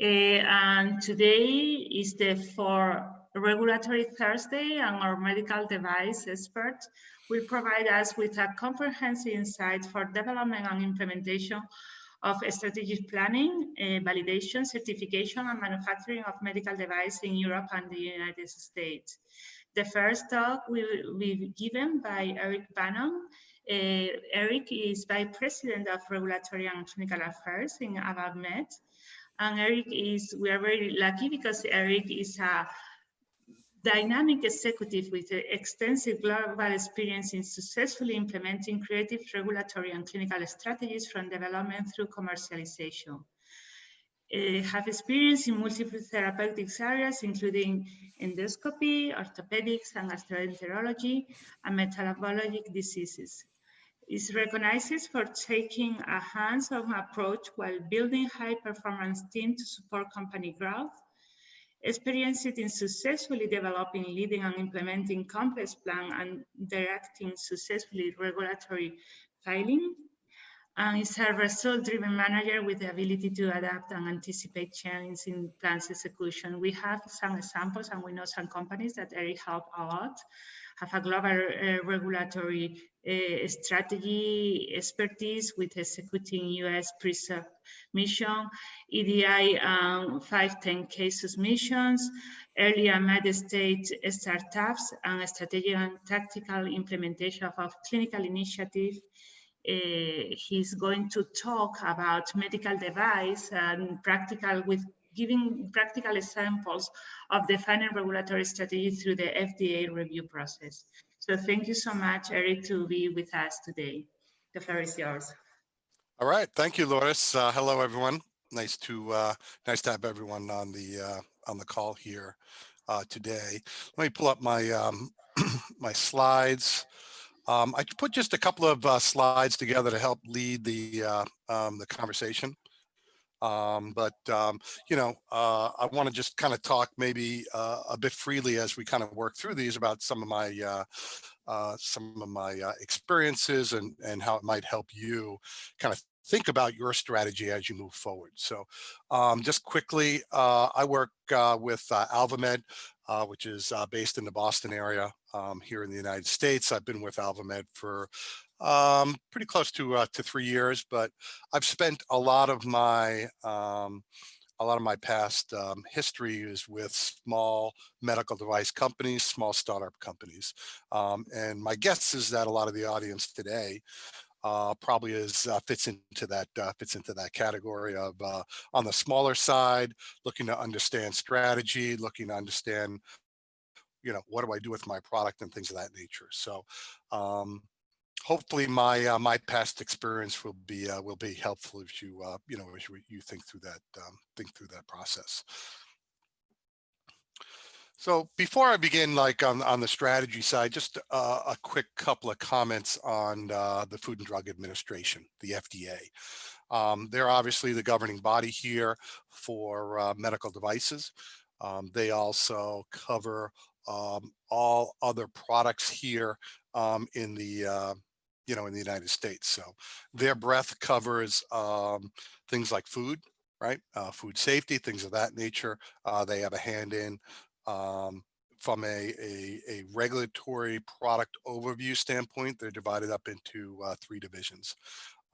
Uh, and today is the for Regulatory Thursday and our medical device expert will provide us with a comprehensive insight for development and implementation of strategic planning, uh, validation, certification, and manufacturing of medical devices in Europe and the United States. The first talk will be given by Eric Bannon. Uh, Eric is Vice President of Regulatory and Clinical Affairs in AlvaMed. And Eric is, we are very lucky because Eric is a dynamic executive with extensive global experience in successfully implementing creative regulatory and clinical strategies from development through commercialization. Uh, have experience in multiple therapeutics areas, including endoscopy, orthopedics, and gastroenterology, and metabolic diseases. Is recognized for taking a hands-on approach while building high-performance teams to support company growth experienced in successfully developing, leading and implementing complex plan and directing successfully regulatory filing. And is a result-driven manager with the ability to adapt and anticipate changes in plans execution. We have some examples and we know some companies that Eric helped a lot have a global uh, regulatory uh, strategy expertise with executing US pre-sub mission, EDI um, 510K submissions, early and mid-stage startups, and strategic and tactical implementation of clinical initiatives uh, he's going to talk about medical device and practical with giving practical examples of the final regulatory strategy through the FDA review process. So thank you so much, Eric, to be with us today. The floor is yours. All right, thank you, Loris. Uh, hello, everyone. Nice to uh, nice to have everyone on the uh, on the call here uh, today. Let me pull up my um, my slides. Um, I put just a couple of uh, slides together to help lead the uh, um, the conversation. Um, but, um, you know, uh, I want to just kind of talk maybe uh, a bit freely as we kind of work through these about some of my uh, uh some of my uh, experiences and, and how it might help you kind of think about your strategy as you move forward. So um, just quickly, uh, I work with AlvaMed, which is based in the Boston area um, here in the United States. I've been with AlvaMed for um, pretty close to uh, to three years, but I've spent a lot of my um, a lot of my past um, history is with small medical device companies, small startup companies. Um, and my guess is that a lot of the audience today uh, probably is uh, fits into that uh, fits into that category of uh, on the smaller side, looking to understand strategy, looking to understand, you know, what do I do with my product and things of that nature. So um, hopefully my uh, my past experience will be uh, will be helpful if you uh, you know as you, you think through that um, think through that process. So before I begin, like on, on the strategy side, just uh, a quick couple of comments on uh, the Food and Drug Administration, the FDA. Um, they're obviously the governing body here for uh, medical devices. Um, they also cover um, all other products here um, in the uh, you know, in the United States. So their breadth covers um, things like food, right? Uh, food safety, things of that nature. Uh, they have a hand in um, from a, a, a, regulatory product overview standpoint. They're divided up into uh, three divisions.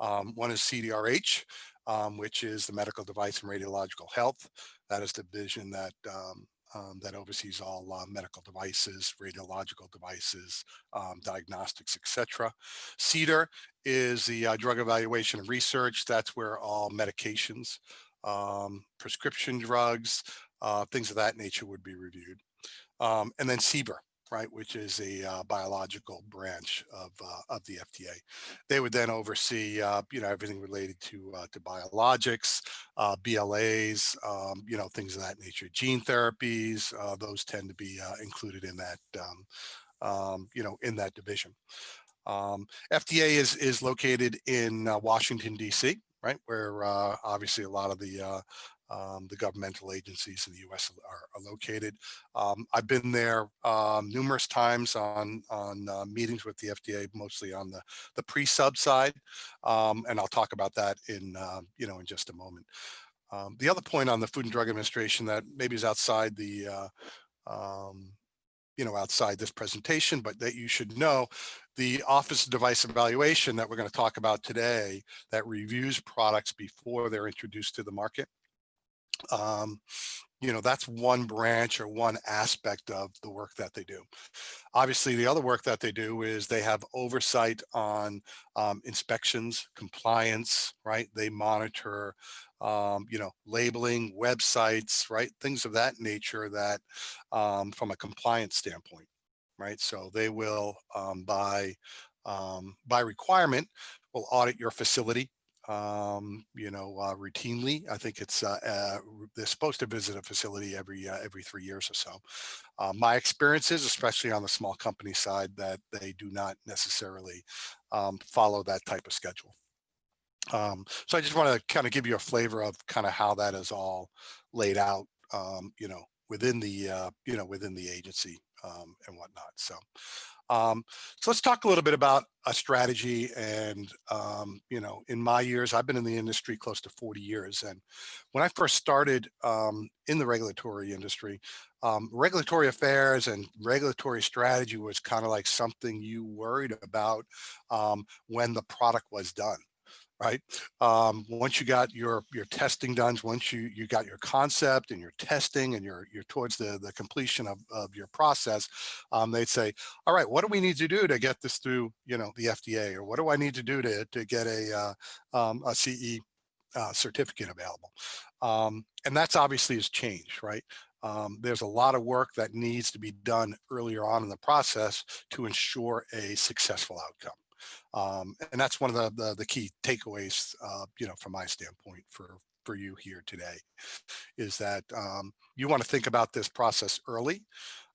Um, one is CDRH, um, which is the medical device and radiological health. That is the division that um, that oversees all uh, medical devices, radiological devices, um, diagnostics, etc. CDER is the uh, drug evaluation and research. That's where all medications, um, prescription drugs, uh, things of that nature would be reviewed. Um, and then CBER, right, which is a uh, biological branch of uh, of the FDA. They would then oversee, uh, you know, everything related to uh, to biologics, uh, BLAs, um, you know, things of that nature. Gene therapies, uh, those tend to be included in that, um, um, you know, in that division. Um, FDA is is located in Washington D.C right? Where uh, obviously a lot of the uh, um, the governmental agencies in the U.S. are, are located. Um, I've been there um, numerous times on on uh, meetings with the FDA, mostly on the the pre-sub side, um, and I'll talk about that in uh, you know in just a moment. Um, the other point on the Food and Drug Administration that maybe is outside the, uh, um, you know, outside this presentation, but that you should know, the Office of Device Evaluation that we're going to talk about today that reviews products before they're introduced to the market. Um, you know, that's one branch or one aspect of the work that they do. Obviously, the other work that they do is they have oversight on um, inspections, compliance, right? They monitor, um, you know, labeling, websites, right? Things of that nature that um, from a compliance standpoint, right? So they will, um, by, um, by requirement, will audit your facility um, you know, uh, routinely. I think it's uh, uh, they're supposed to visit a facility every uh, every three years or so. Uh, my experience is, especially on the small company side, that they do not necessarily um, follow that type of schedule. Um, so I just want to kind of give you a flavor of kind of how that is all laid out, um, you know, within the uh, you know within the agency um, and whatnot. So um, so let's talk a little bit about a strategy and, um, you know, in my years, I've been in the industry close to 40 years. And when I first started um, in the regulatory industry, um, regulatory affairs and regulatory strategy was kind of like something you worried about um, when the product was done right? Um, once you got your your testing done, once you you got your concept and your testing and you're you're towards the the completion of, of your process, um, they'd say, all right, what do we need to do to get this through, you know, the FDA, or what do I need to do to to get a uh, um, a CE uh, certificate available? Um, and that's obviously has changed, right? Um, there's a lot of work that needs to be done earlier on in the process to ensure a successful outcome. Um, and that's one of the, the, the key takeaways, uh, you know, from my standpoint for, for you here today is that um, you want to think about this process early.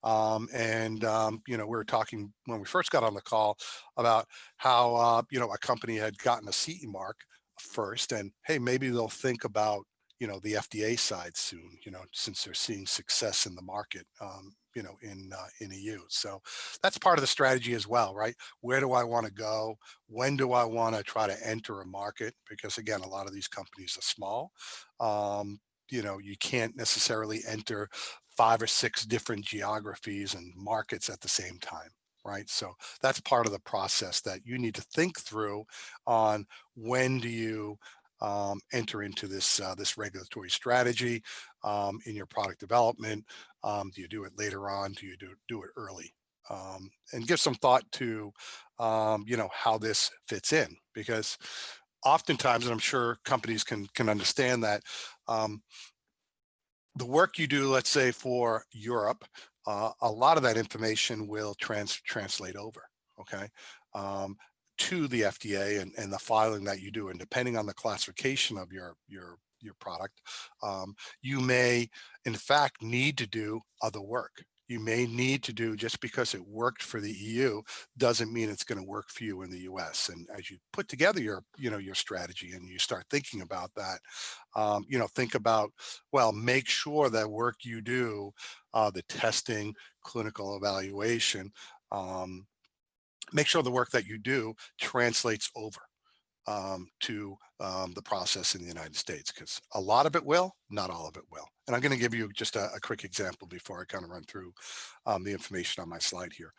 Um, and, um, you know, we were talking when we first got on the call about how, uh, you know, a company had gotten a CE mark first and, hey, maybe they'll think about you know, the FDA side soon, you know, since they're seeing success in the market, um, you know, in uh, in EU. So that's part of the strategy as well, right? Where do I want to go? When do I want to try to enter a market? Because again, a lot of these companies are small. Um, you know, you can't necessarily enter five or six different geographies and markets at the same time right? So that's part of the process that you need to think through on when do you um, enter into this uh, this regulatory strategy um, in your product development? Um, do you do it later on? Do you do, do it early? Um, and give some thought to, um, you know, how this fits in because oftentimes, and I'm sure companies can can understand that um, the work you do, let's say for Europe, uh, a lot of that information will trans translate over. Okay. To the FDA and, and the filing that you do. And depending on the classification of your, your, your product, um, you may in fact need to do other work. You may need to do just because it worked for the EU doesn't mean it's going to work for you in the US. And as you put together your, you know, your strategy and you start thinking about that, um, you know, think about, well, make sure that work you do, uh, the testing, clinical evaluation, um, make sure the work that you do translates over um, to um, the process in the United States because a lot of it will, not all of it will. And I'm going to give you just a, a, quick example before I kind of run through um, the information on my slide here.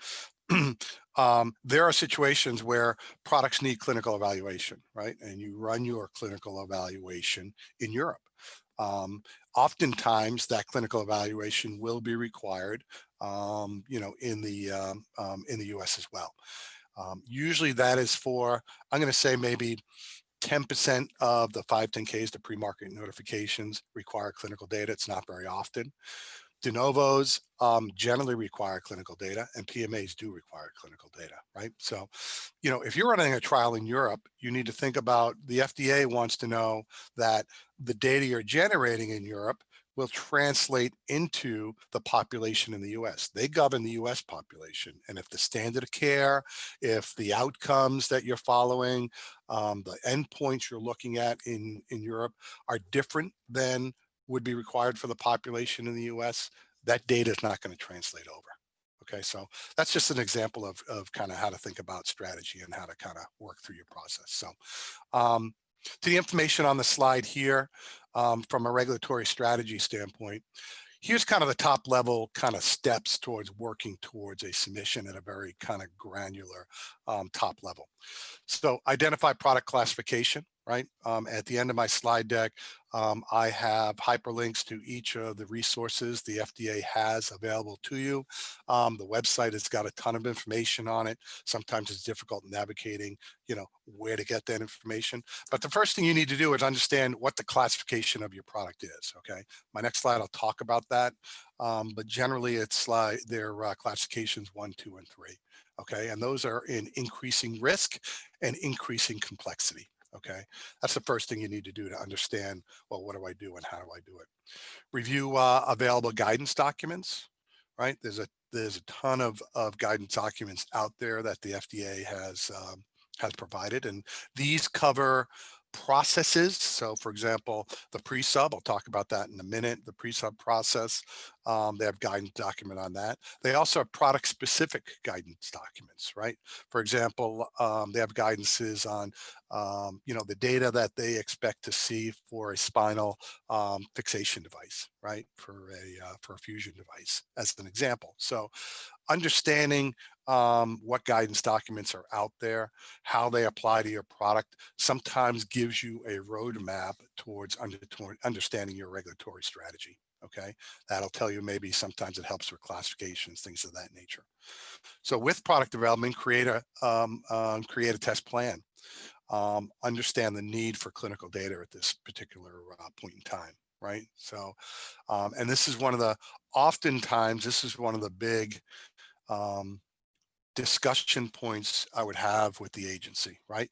um, there are situations where products need clinical evaluation, right? And you run your clinical evaluation in Europe. Um, oftentimes that clinical evaluation will be required, um, you know, in the um, um in the U.S. as well. Um, usually that is for, I'm going to say maybe 10% of the 510Ks, the pre-market notifications require clinical data. It's not very often. De novos um, generally require clinical data and PMAs do require clinical data, right? So, you know, if you're running a trial in Europe, you need to think about the FDA wants to know that the data you're generating in Europe will translate into the population in the US. They govern the US population. And if the standard of care, if the outcomes that you're following, um, the endpoints you're looking at in, in Europe are different than would be required for the population in the US, that data is not going to translate over. Okay, so that's just an example of, of kind of how to think about strategy and how to kind of work through your process. So um, to the information on the slide here, um, from a regulatory strategy standpoint, here's kind of the top level kind of steps towards working towards a submission at a very kind of granular um, top level. So identify product classification, right? Um, at the end of my slide deck, um, I have hyperlinks to each of the resources the FDA has available to you. Um, the website has got a ton of information on it. Sometimes it's difficult navigating, you know, where to get that information. But the first thing you need to do is understand what the classification of your product is, okay? My next slide, I'll talk about that. Um, but generally it's like their uh, classifications one, two, and three, okay? And those are in increasing risk and increasing complexity okay? That's the first thing you need to do to understand well what do i do and how do i do it? Review uh, available guidance documents right? There's a there's a ton of of guidance documents out there that the fda has um, has provided and these cover processes. So for example, the pre-sub, I'll talk about that in a minute, the pre-sub process, um, they have guidance document on that. They also have product specific guidance documents, right? For example, um, they have guidances on, um, you know, the data that they expect to see for a spinal um, fixation device, right? For a, uh, for a fusion device as an example. So understanding um, what guidance documents are out there, how they apply to your product, sometimes gives you a roadmap towards under, understanding your regulatory strategy. Okay, that'll tell you maybe sometimes it helps with classifications, things of that nature. So with product development, create a um, um, create a test plan. Um, understand the need for clinical data at this particular uh, point in time right? So, um, and this is one of the, oftentimes, this is one of the big um, discussion points I would have with the agency, right?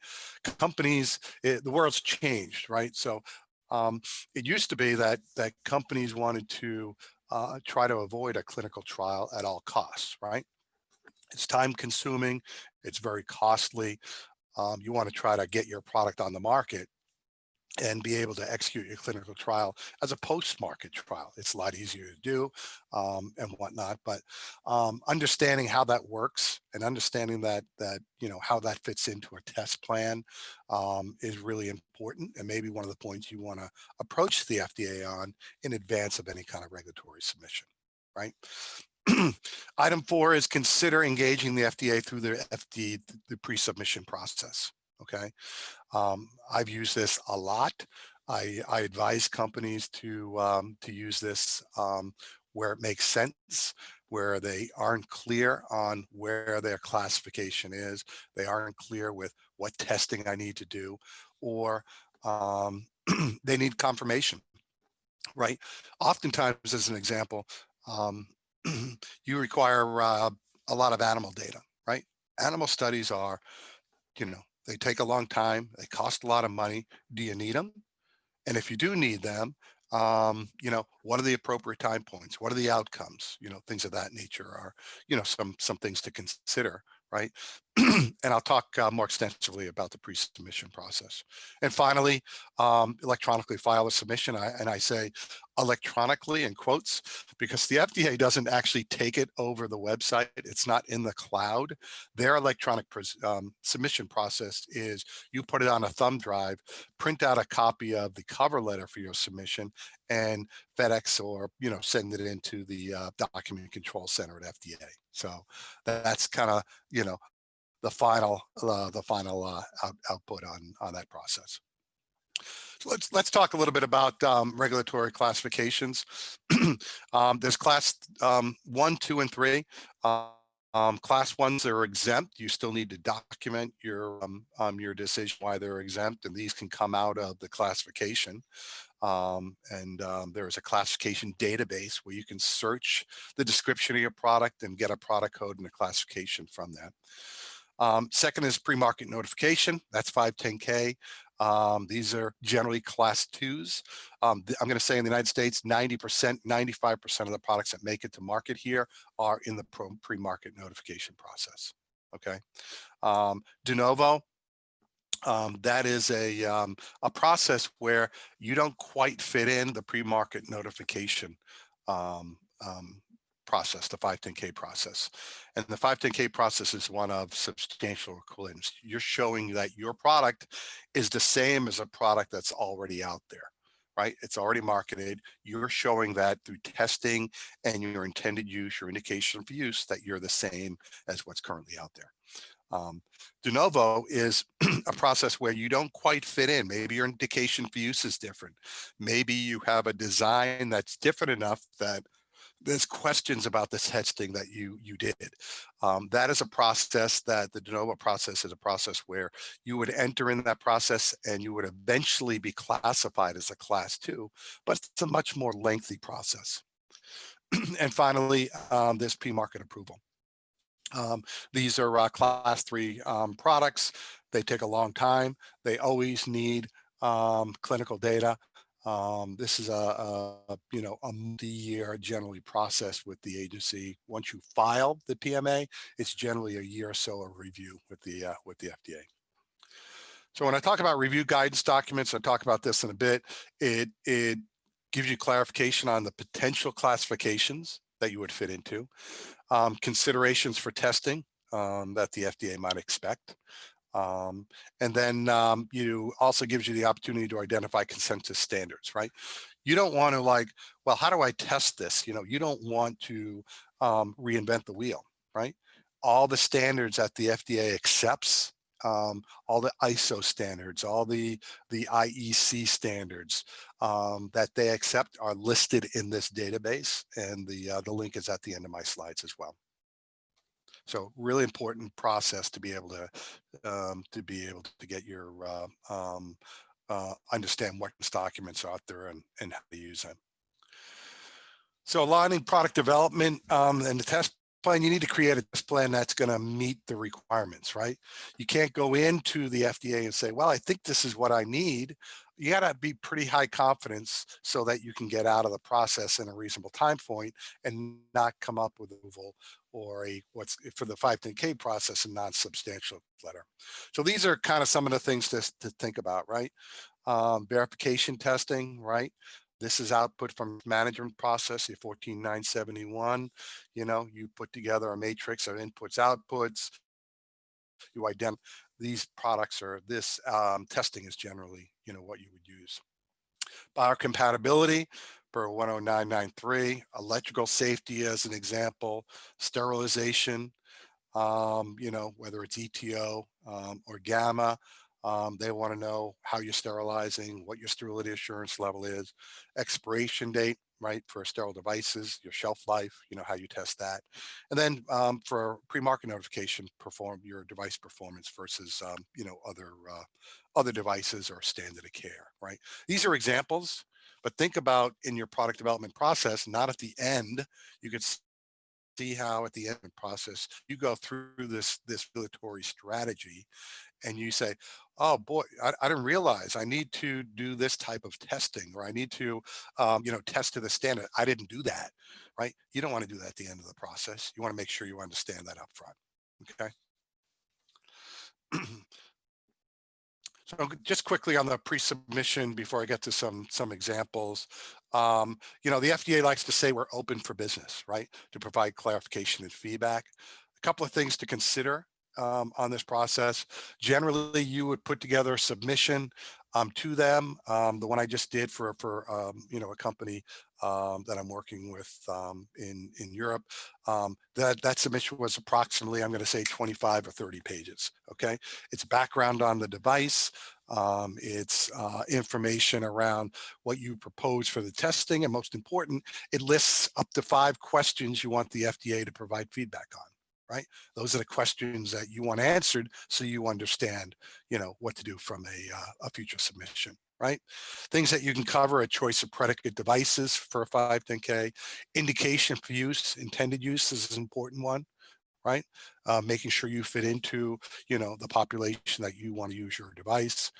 Companies, it, the world's changed, right? So um, it used to be that that companies wanted to uh, try to avoid a clinical trial at all costs, right? It's time consuming, it's very costly. Um, you want to try to get your product on the market and be able to execute your clinical trial as a post-market trial. It's a lot easier to do um, and whatnot, but um, understanding how that works and understanding that, that you know, how that fits into a test plan um, is really important and maybe one of the points you want to approach the FDA on in advance of any kind of regulatory submission, right? Item four is consider engaging the FDA through the FDA, the pre-submission process okay? Um, I've used this a lot. I, I advise companies to, um, to use this um, where it makes sense, where they aren't clear on where their classification is, they aren't clear with what testing I need to do, or um, they need confirmation, right? Oftentimes, as an example, um, you require uh, a lot of animal data, right? Animal studies are, you know, they take a long time. They cost a lot of money. Do you need them? And if you do need them, um, you know, what are the appropriate time points? What are the outcomes? You know, things of that nature are, you know, some some things to consider right? and I'll talk uh, more extensively about the pre-submission process. And finally, um, electronically file a submission. I, and I say electronically in quotes, because the FDA doesn't actually take it over the website. It's not in the cloud. Their electronic um, submission process is you put it on a thumb drive, print out a copy of the cover letter for your submission and FedEx or, you know, send it into the uh, document control center at FDA. So that's kind of, you know, the final, uh, the final uh, out, output on, on that process. So let's let's talk a little bit about um, regulatory classifications. um, there's class um, one, two, and three. Um, class ones are exempt. You still need to document your um, um, your decision why they're exempt, and these can come out of the classification. Um, and um, there is a classification database where you can search the description of your product and get a product code and a classification from that. Um, second is pre-market notification. That's 510K. Um, these are generally class twos. Um, I'm going to say in the United States, 90%, 95% of the products that make it to market here are in the pre-market notification process. Okay. Um, de novo, um, that is a, um, a process where you don't quite fit in the pre-market notification um, um process, the 510K process. And the 510K process is one of substantial equivalence. You're showing that your product is the same as a product that's already out there, right? It's already marketed. You're showing that through testing and your intended use, your indication of use that you're the same as what's currently out there. Um, de novo is a process where you don't quite fit in. Maybe your indication for use is different. Maybe you have a design that's different enough that there's questions about the testing that you you did. Um, that is a process that the de novo process is a process where you would enter in that process and you would eventually be classified as a class two, but it's a much more lengthy process. and finally, um, there's pre-market approval. Um, these are uh, class three um, products. They take a long time. They always need um, clinical data. Um, this is a, a, you know, a multi-year generally process with the agency. Once you file the PMA, it's generally a year or so of review with the, uh, with the FDA. So when I talk about review guidance documents, I talk about this in a bit, it, it gives you clarification on the potential classifications that you would fit into, um, considerations for testing um, that the FDA might expect, um, and then um, you also gives you the opportunity to identify consensus standards, right? You don't want to like, well, how do I test this? You know, you don't want to um, reinvent the wheel, right? All the standards that the FDA accepts, um, all the ISO standards, all the, the IEC standards um, that they accept are listed in this database. And the, uh, the link is at the end of my slides as well. So really important process to be able to um, to be able to get your uh, um, uh, understand what documents are out there and, and how to use them. So aligning product development um, and the test plan, you need to create a test plan that's going to meet the requirements, right? You can't go into the FDA and say, well, I think this is what I need you got to be pretty high confidence so that you can get out of the process in a reasonable time point and not come up with approval or a what's for the 510k process a non-substantial letter. So these are kind of some of the things to, to think about, right? Um, verification testing, right? This is output from management process, the 14971. You know, you put together a matrix of inputs, outputs. You identify these products or this um, testing is generally, you know, what you would use. Biocompatibility per 10993, electrical safety as an example, sterilization, um, you know, whether it's ETO um, or gamma, um, they want to know how you're sterilizing, what your sterility assurance level is, expiration date, right, for sterile devices, your shelf life, you know, how you test that. And then um, for pre-market notification, perform your device performance versus, um, you know, other, uh, other devices or standard of care, right? These are examples, but think about in your product development process, not at the end, you could see how at the end of the process you go through this this regulatory strategy and you say, oh boy, I, I, didn't realize I need to do this type of testing or I need to, um, you know, test to the standard. I didn't do that, right? You don't want to do that at the end of the process. You want to make sure you understand that up front, okay? So just quickly on the pre-submission before I get to some some examples, um, you know, the FDA likes to say we're open for business, right? To provide clarification and feedback. A couple of things to consider um, on this process. Generally, you would put together a submission um, to them. Um, the one I just did for for um, you know a company um, that I'm working with um, in in Europe. that that submission was approximately I'm going to say 25 or 30 pages. Okay, it's background on the device. Um, it's uh, information around what you propose for the testing. And most important, it lists up to five questions you want the FDA to provide feedback on right? Those are the questions that you want answered so you understand, you know, what to do from a, uh, a future submission, right? Things that you can cover a choice of predicate devices for a 510K, indication for use, intended use is an important one, right? Uh, making sure you fit into, you know, the population that you want to use your device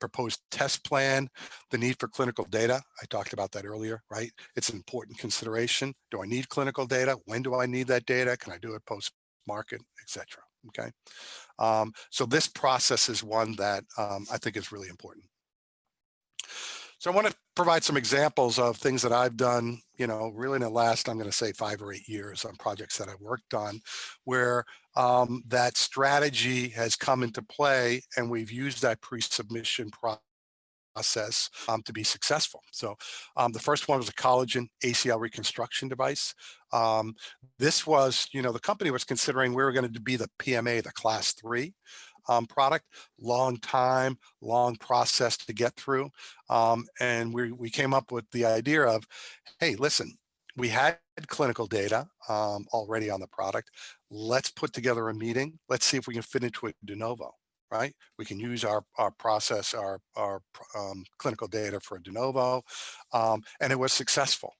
proposed test plan, the need for clinical data. I talked about that earlier, right? It's an important consideration. Do I need clinical data? When do I need that data? Can I do it post market, etc. Okay, um, so this process is one that um, I think is really important. So I want to provide some examples of things that I've done, you know, really in the last, I'm going to say five or eight years on projects that I've worked on where um, that strategy has come into play and we've used that pre-submission process process um, to be successful. So um, the first one was a collagen ACL reconstruction device. Um, this was, you know, the company was considering we were going to be the PMA, the class three um, product, long time, long process to get through. Um, and we, we came up with the idea of, hey, listen, we had clinical data um, already on the product. Let's put together a meeting. Let's see if we can fit into it de novo right? We can use our, our process, our, our um, clinical data for a de novo, um, and it was successful,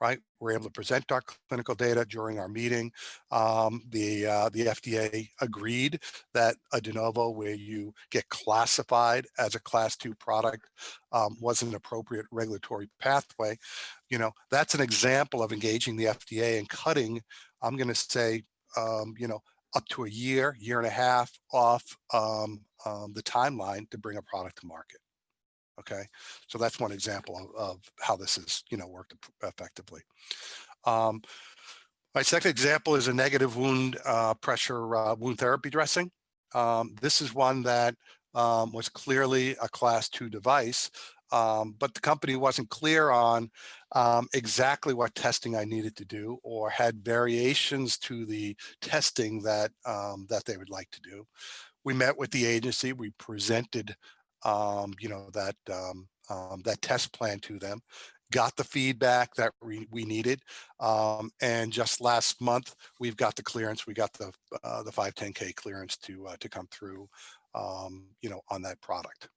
right? We're able to present our clinical data during our meeting. Um, the, uh, the FDA agreed that a de novo where you get classified as a class two product um, was an appropriate regulatory pathway. You know, that's an example of engaging the FDA and cutting, I'm gonna say, um, you know, up to a year, year and a half off um, um, the timeline to bring a product to market. Okay, so that's one example of, of how this has, you know, worked effectively. Um, my second example is a negative wound uh, pressure uh, wound therapy dressing. Um, this is one that um, was clearly a class two device, um, but the company wasn't clear on um, exactly what testing I needed to do or had variations to the testing that um, that they would like to do. We met with the agency, we presented, um, you know, that um, um, that test plan to them, got the feedback that we, we needed. And just last month, we've got the clearance, we got the uh, the 510K clearance to uh, to come through, you know, on that product.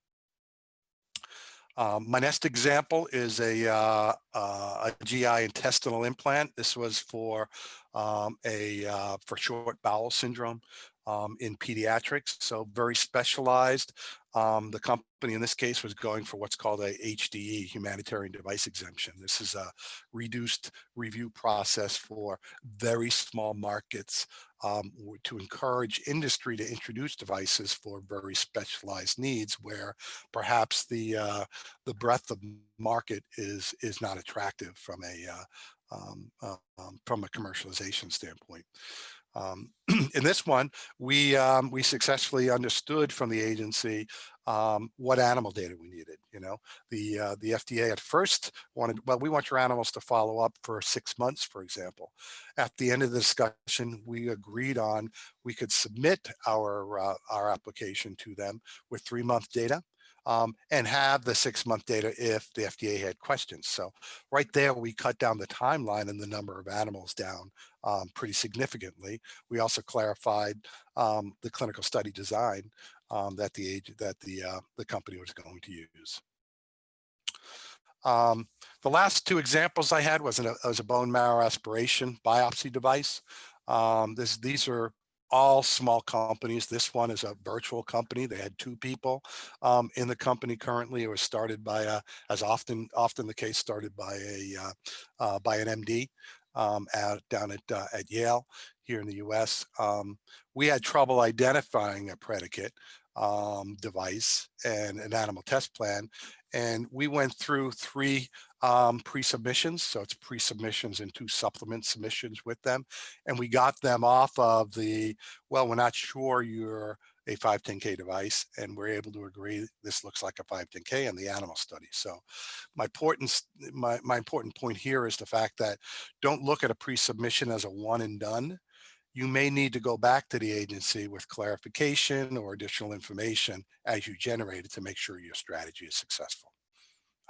Um, my next example is a, uh, uh, a GI intestinal implant. This was for um, a uh, for short bowel syndrome um, in pediatrics, so very specialized. Um, the company in this case was going for what's called a HDE, humanitarian device exemption. This is a reduced review process for very small markets um, to encourage industry to introduce devices for very specialized needs where perhaps the uh, the breadth of market is is not attractive from a uh, um, uh, um, from a commercialization standpoint. Um, in this one, we um, we successfully understood from the agency um, what animal data we needed. You know, the uh, the FDA at first wanted, well, we want your animals to follow up for six months, for example. At the end of the discussion, we agreed on we could submit our uh, our application to them with three month data um, and have the six month data if the FDA had questions. So right there, we cut down the timeline and the number of animals down um, pretty significantly. We also clarified um, the clinical study design um, that the age that the uh, the company was going to use. Um, the last two examples I had was, an, was a bone marrow aspiration biopsy device. Um, this, these are all small companies. This one is a virtual company. They had two people um, in the company currently. It was started by, a, as often often the case, started by a uh, uh, by an MD um, at, down at uh, at Yale here in the U.S. Um, we had trouble identifying a predicate um, device and an animal test plan, and we went through three um, pre-submissions. So it's pre-submissions and two supplement submissions with them. And we got them off of the, well, we're not sure you're a 510K device and we're able to agree this looks like a 510K in the animal study. So my important, my, my important point here is the fact that don't look at a pre-submission as a one and done. You may need to go back to the agency with clarification or additional information as you generate it to make sure your strategy is successful.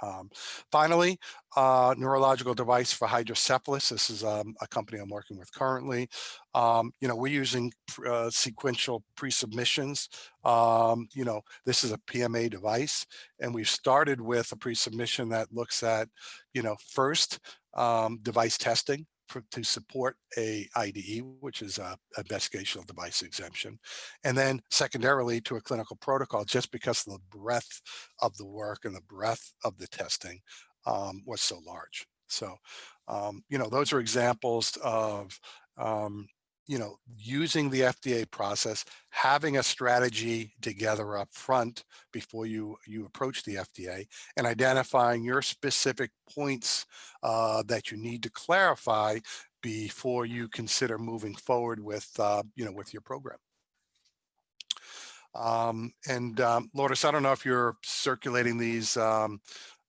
Um, finally, uh, neurological device for hydrocephalus. This is um, a company I'm working with currently. Um, you know, we're using uh, sequential pre-submissions. Um, you know, this is a PMA device, and we've started with a pre-submission that looks at, you know, first um, device testing for, to support a IDE, which is a investigational device exemption, and then secondarily to a clinical protocol, just because the breadth of the work and the breadth of the testing um, was so large. So, um, you know, those are examples of um, you know, using the FDA process, having a strategy together up front before you, you approach the FDA and identifying your specific points uh, that you need to clarify before you consider moving forward with, uh, you know, with your program. Um, and um, Lourdes, I don't know if you're circulating these um,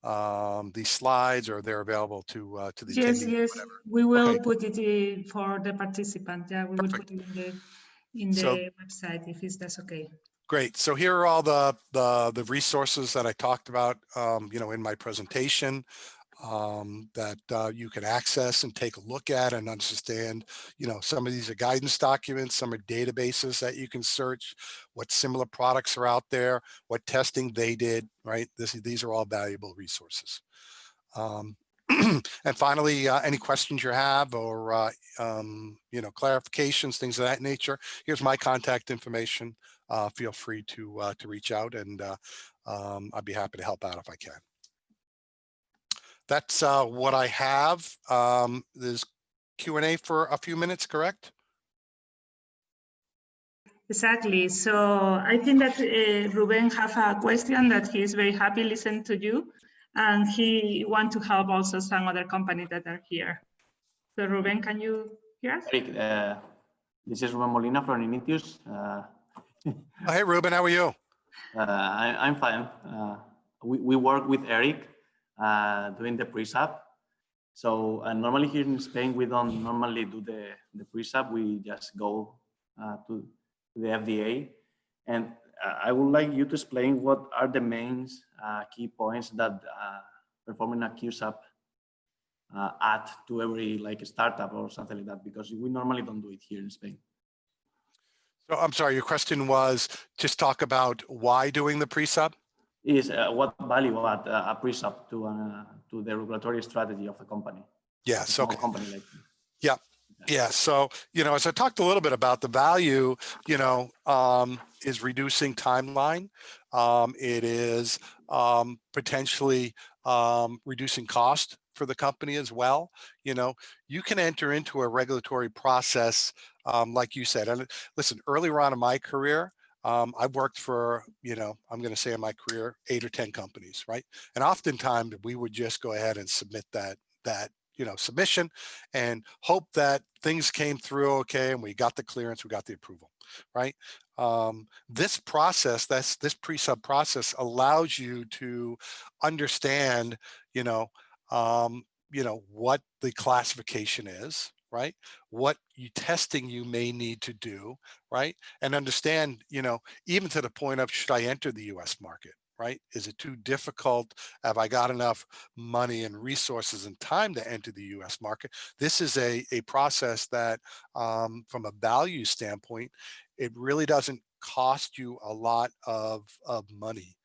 um, these slides or they're available to uh, to the Yes, yes, whatever. we will Okay. put it in for the participant. Yeah, we will put it in the in the So- website if it's that's okay. Great. So here are all the the the resources that I talked about, um, you know, in my presentation um, that uh, you can access and take a look at and understand. You know, some of these are guidance documents, some are databases that you can search, what similar products are out there, what testing they did. Right. This these are all valuable resources. Um, and finally, uh, any questions you have or uh, um, you know clarifications, things of that nature. Here's my contact information uh, feel free to uh, to reach out and uh, um, I'd be happy to help out if I can. That's uh, what I have. Um, there's Q&A for a few minutes, correct? Exactly. So I think that uh, Ruben have a question that he is very happy listen to you, and he want to help also some other companies that are here. So Ruben, can you hear us? Eric, uh, this is Ruben Molina from Initius. Uh, Oh, hey, Ruben, how are you? uh, I, I'm fine. Uh, we, we work with Eric uh, doing the pre-sub. So uh, normally here in Spain, we don't normally do the, the pre-sub. We just go uh, to the FDA. And uh, I would like you to explain what are the main uh, key points that performing a QSAP uh, add to every like startup or something like that, because we normally don't do it here in Spain. So I'm sorry, your question was just talk about why doing the pre-sub? Is uh, what value add uh, a pre-sub to uh, to the regulatory strategy of the company. Yeah. So okay. Company like Yeah, so, you know, as I talked a little bit about the value, you know, um, is reducing timeline. Um, it is um, potentially um, reducing cost for the company as well. You know, you can enter into a regulatory process, um, like you said, and listen, earlier on in my career, um, I've worked for, you know, I'm going to say in my career, eight or 10 companies, right? And oftentimes we would just go ahead and submit that, that, you know, submission and hope that things came through okay and we got the clearance, we got the approval, right? Um, this process, that's this pre-sub process allows you to understand, you know, um, you know, what the classification is, right? What you testing you may need to do, right? And understand, you know, even to the point of should I enter the US market, right? Is it too difficult? Have I got enough money and resources and time to enter the US market? This is a, a process that um, from a value standpoint, it really doesn't cost you a lot of, of money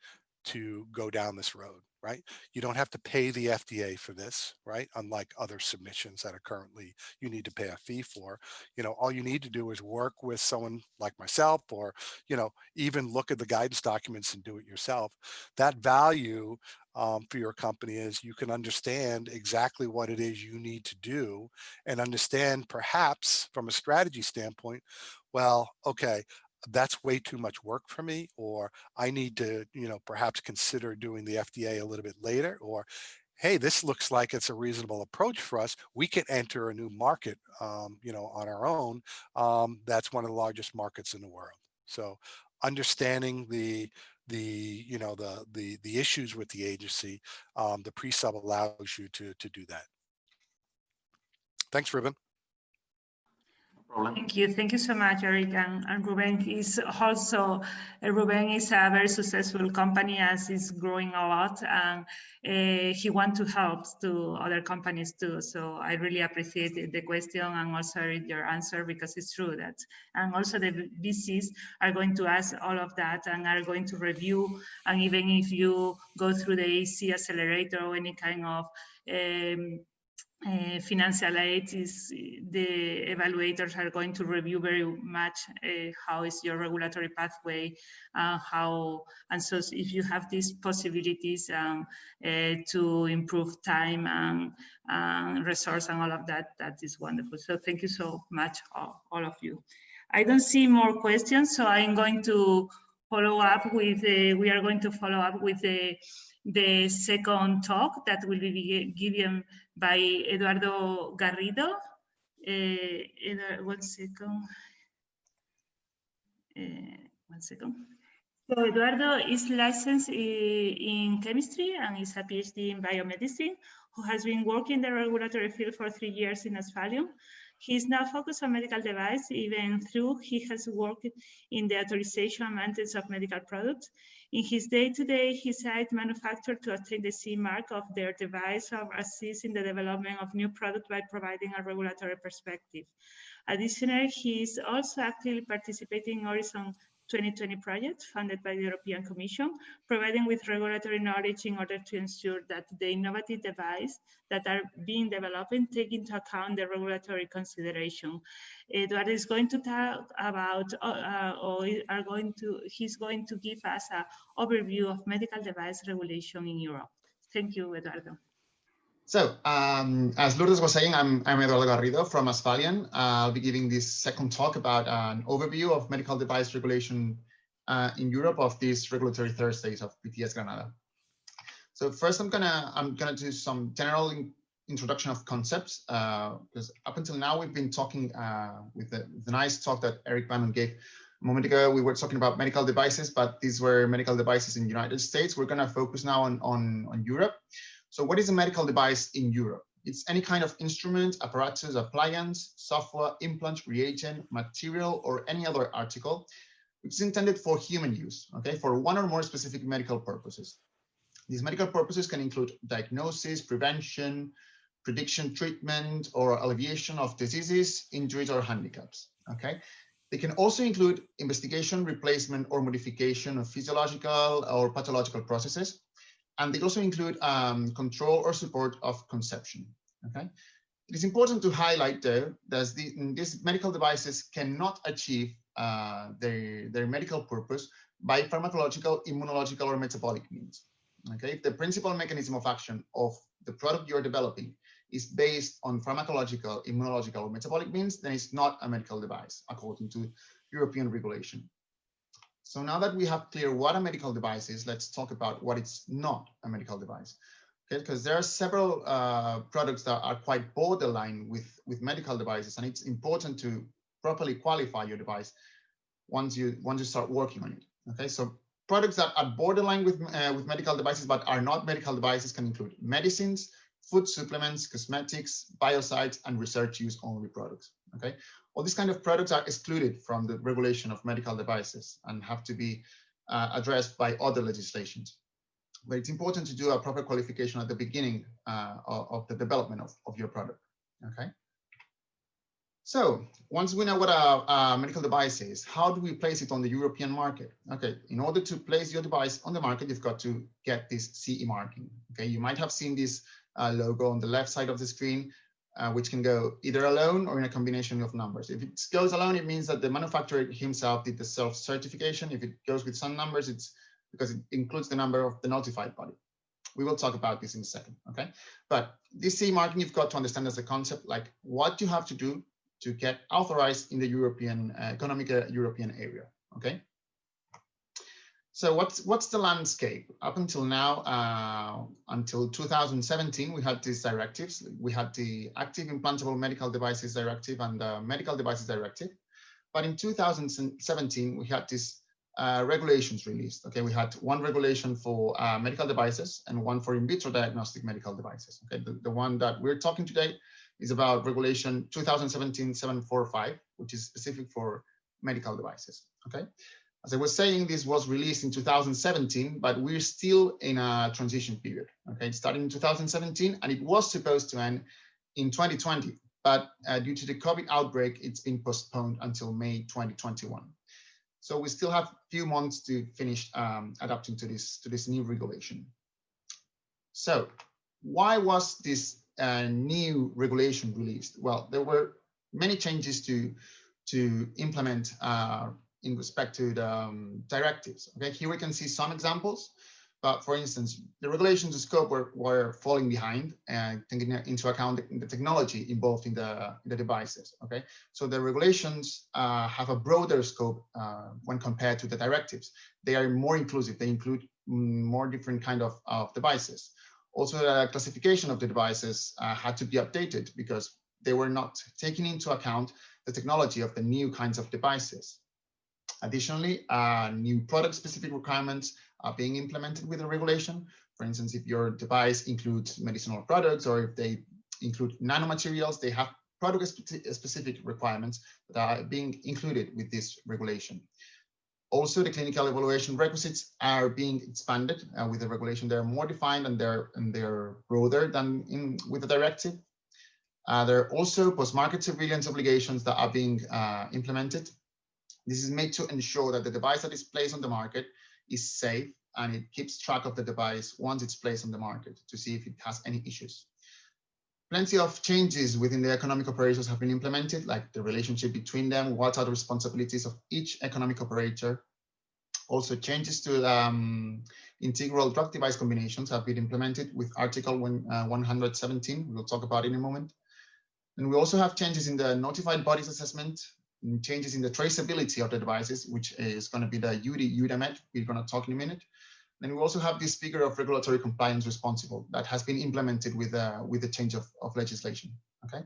to go down this road, right? You don't have to pay the FDA for this, right? Unlike other submissions that are currently, you need to pay a fee for. You know, all you need to do is work with someone like myself or, you know, even look at the guidance documents and do it yourself. That value um, for your company is you can understand exactly what it is you need to do and understand perhaps from a strategy standpoint, well, okay, that's way too much work for me, or I need to, you know, perhaps consider doing the FDA a little bit later, or hey, this looks like it's a reasonable approach for us. We can enter a new market, um, you know, on our own. Um, that's one of the largest markets in the world. So understanding the the you know the the the issues with the agency, um, the pre-sub allows you to to do that. Thanks, Ruben. Problem. Thank you. Thank you so much, Eric. And, and Ruben is also, uh, Ruben is a very successful company as it's growing a lot and uh, he wants to help to other companies too. So I really appreciate the question and also your answer because it's true that, and also the VCs are going to ask all of that and are going to review. And even if you go through the AC accelerator or any kind of um, uh, financial aid is the evaluators are going to review very much uh, how is your regulatory pathway uh, how and so if you have these possibilities um, uh, to improve time and, resource and all of that that is wonderful. So thank you so much all, all of you. I don't see more questions so i'm going to follow up with uh, we are going to follow up with the the second talk that will be given by Eduardo Garrido. Uh, one second. Uh, one second. So Eduardo is licensed in chemistry and is a PhD in biomedicine who has been working in the regulatory field for three years in Asphalion. He is now focused on medical device, even though he has worked in the authorization and maintenance of medical products. In his day-to-day, -day, he site manufacturer to obtain the CE mark of their device or assist in the development of new products by providing a regulatory perspective. Additionally, he is also actively participating in Horizon 2020 project funded by the European Commission, providing with regulatory knowledge in order to ensure that the innovative devices that are being developed take into account the regulatory consideration. Eduardo is going to talk about, uh, or are going to, he's going to give us an overview of medical device regulation in Europe. Thank you, Eduardo. So, um, as Lourdes was saying, I'm, I'm Eduardo Garrido from Asphalion. Uh, I'll be giving this second talk about an overview of medical device regulation uh, in Europe of these regulatory Thursdays of PTS Granada. So first, I'm gonna I'm gonna do some general in, introduction of concepts because uh, up until now we've been talking uh, with the, the, nice talk that Eric Bannon gave a moment ago. We were talking about medical devices, but these were medical devices in the United States. We're gonna focus now on on, on Europe. So what is a medical device in Europe? It's any kind of instrument, apparatus, appliance, software, implant, reagent, material, or any other article, which is intended for human use, okay, for one or more specific medical purposes. These medical purposes can include diagnosis, prevention, prediction, treatment, or alleviation of diseases, injuries, or handicaps, okay? They can also include investigation, replacement, or modification of physiological or pathological processes, and they also include um, control or support of conception. Okay, it is important to highlight though that the, these medical devices cannot achieve uh, their their medical purpose by pharmacological, immunological, or metabolic means. Okay, if the principal mechanism of action of the product you're developing is based on pharmacological, immunological, or metabolic means, then it's not a medical device according to European regulation. So now that we have clear what a medical device is, let's talk about what it's not a medical device. Okay, because there are several uh, products that are quite borderline with, with medical devices, and it's important to properly qualify your device once you once you start working on it. Okay, so products that are borderline with uh, with medical devices but are not medical devices can include medicines, food supplements, cosmetics, biocides, and research use only products. Okay, all these kind of products are excluded from the regulation of medical devices and have to be uh, addressed by other legislations. But it's important to do a proper qualification at the beginning uh, of, of, the development of, of your product, okay? So once we know what a, a, medical device is, how do we place it on the European market? Okay, in order to place your device on the market, you've got to get this CE marking. Okay, you might have seen this uh, logo on the left side of the screen uh, which can go either alone or in a combination of numbers. If it goes alone, it means that the manufacturer himself did the self-certification. If it goes with some numbers, it's because it includes the number of the notified body. We will talk about this in a second, okay? But this CE marking, you've got to understand as a concept, like what you have to do to get authorized in the European, uh, economic uh, European area, okay? So what's what's the landscape up until now? Uh, until 2017, we had these directives. We had the Active Implantable Medical Devices Directive and the Medical Devices Directive. But in 2017, we had these uh, regulations released. Okay, we had one regulation for uh, medical devices and one for in vitro diagnostic medical devices. Okay, the, the one that we're talking today is about regulation 2017-745, which is specific for medical devices. Okay. As I was saying, this was released in 2017, but we're still in a transition period. Okay, it started in 2017 and it was supposed to end in 2020, but uh, due to the COVID outbreak, it's been postponed until May 2021. So we still have a few months to finish um, adapting to this to this new regulation. So why was this uh, new regulation released? Well, there were many changes to to implement uh, in respect to the um, directives. Okay, here we can see some examples, but for instance, the regulations scope were, were falling behind and taking into account the, the technology involved in the, the devices. Okay, so the regulations uh, have a broader scope uh, when compared to the directives. They are more inclusive. They include mm, more different kind of, of devices. Also, the classification of the devices uh, had to be updated because they were not taking into account the technology of the new kinds of devices. Additionally, uh, new product-specific requirements are being implemented with the regulation. For instance, if your device includes medicinal products or if they include nanomaterials, they have product-specific requirements that are being included with this regulation. Also, the clinical evaluation requisites are being expanded uh, with the regulation. They're more defined and they're and they're broader than in with the directive. Uh, there are also post-market surveillance obligations that are being uh, implemented. This is made to ensure that the device that is placed on the market is safe and it keeps track of the device once it's placed on the market to see if it has any issues. Plenty of changes within the economic operators have been implemented, like the relationship between them, what are the responsibilities of each economic operator. Also changes to um, integral drug device combinations have been implemented with Article one, uh, 117. We'll talk about in a moment. And we also have changes in the notified bodies assessment, changes in the traceability of the devices, which is going to be the UD EUDAMED. We're going to talk in a minute. Then we also have this figure of regulatory compliance responsible that has been implemented with uh, with the change of, of legislation. Okay,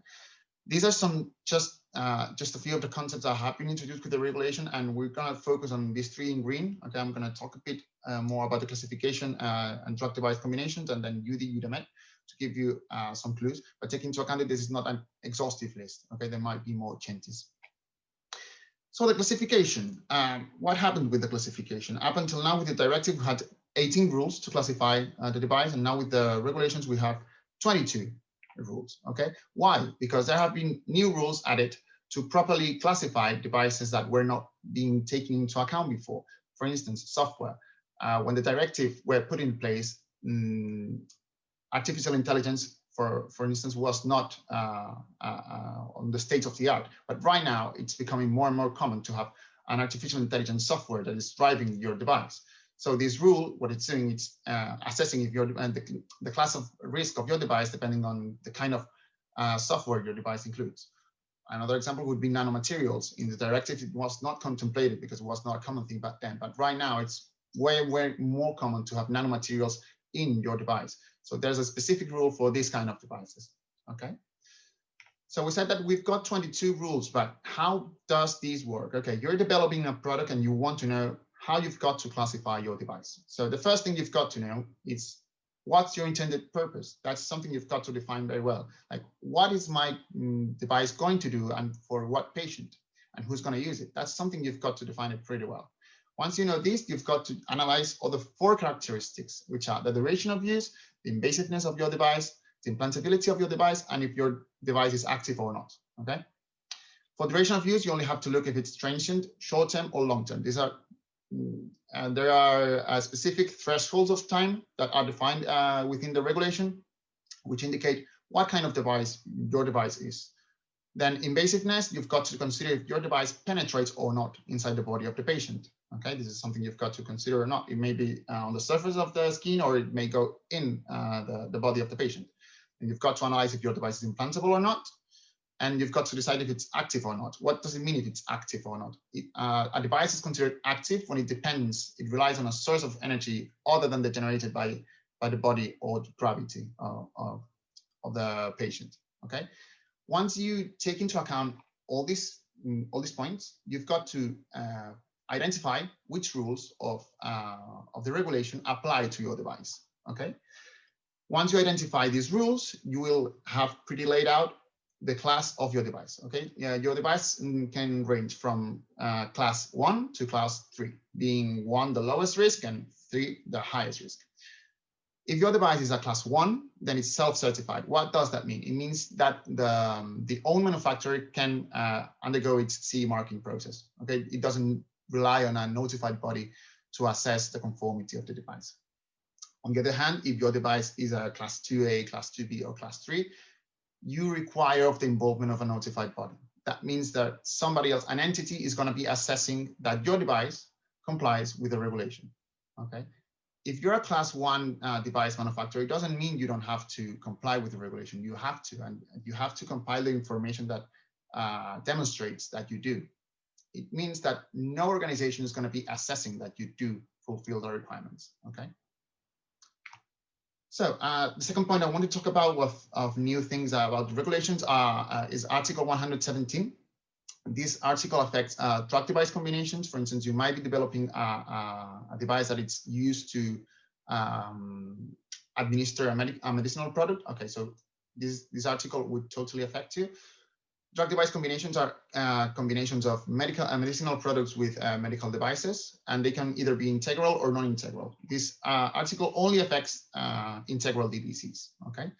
these are some just uh, just a few of the concepts that have been introduced with the regulation, and we're gonna focus on these three in green. Okay, I'm gonna talk a bit uh, more about the classification uh, and drug device combinations, and then UD EUDAMED to give you uh, some clues. But take into account that this is not an exhaustive list. Okay, there might be more changes. So the classification, um, what happened with the classification? Up until now with the directive, we had 18 rules to classify uh, the device. And now with the regulations, we have 22 rules, okay? Why? Because there have been new rules added to properly classify devices that were not being taken into account before. For instance, software. Uh, when the directive were put in place, um, artificial intelligence, for, for instance, was not uh, uh, uh, on the state of the art. But right now, it's becoming more and more common to have an artificial intelligence software that is driving your device. So this rule, what it's doing, it's uh, assessing if you're and the, the class of risk of your device, depending on the kind of uh, software your device includes. Another example would be nanomaterials. In the directive, it was not contemplated because it was not a common thing back then. But right now, it's way, way more common to have nanomaterials in your device. So there's a specific rule for this kind of devices. Okay. So we said that we've got 22 rules, but how does these work? Okay, you're developing a product and you want to know how you've got to classify your device. So the first thing you've got to know is what's your intended purpose? That's something you've got to define very well. Like what is my mm, device going to do and for what patient and who's going to use it? That's something you've got to define it pretty well. Once you know this, you've got to analyze all the four characteristics, which are the duration of use, the invasiveness of your device, the implantability of your device, and if your device is active or not, okay? For duration of use, you only have to look if it's transient, short-term, or long-term. These are and there are uh, specific thresholds of time that are defined uh, within the regulation, which indicate what kind of device your device is. Then invasiveness, you've got to consider if your device penetrates or not inside the body of the patient. Okay, this is something you've got to consider or not. It may be uh, on the surface of the skin or it may go in uh, the, the body of the patient. And you've got to analyze if your device is implantable or not and you've got to decide if it's active or not. What does it mean if it's active or not? It, uh, a device is considered active when it depends, it relies on a source of energy other than the generated by, by the body or the gravity of, of, of the patient, okay? Once you take into account all these, mm, all these points, you've got to uh, identify which rules of, uh, of the regulation apply to your device, okay? Once you identify these rules, you will have pretty laid out the class of your device. Okay, yeah, your device can range from uh, class one to class three, being one the lowest risk and three the highest risk. If your device is a class one, then it's self-certified. What does that mean? It means that the, um, the own manufacturer can uh, undergo its CE marking process. Okay, it doesn't rely on a notified body to assess the conformity of the device. On the other hand, if your device is a class 2A, class 2B, or class 3, you require of the involvement of a notified body. That means that somebody else, an entity is going to be assessing that your device complies with the regulation. Okay. If you're a class one uh, device manufacturer, it doesn't mean you don't have to comply with the regulation. You have to, and you have to compile the information that uh, demonstrates that you do. It means that no organization is going to be assessing that you do fulfill the requirements. Okay. So uh, the second point I want to talk about of, of new things about the regulations are, uh, is Article 117. This article affects uh, drug device combinations. For instance, you might be developing a, a, device that it's used to um, administer a, med a, medicinal product. Okay, so this, this article would totally affect you. Drug device combinations are uh, combinations of medical and medicinal products with uh, medical devices, and they can either be integral or non-integral. This uh, article only affects uh, integral DDCs, okay?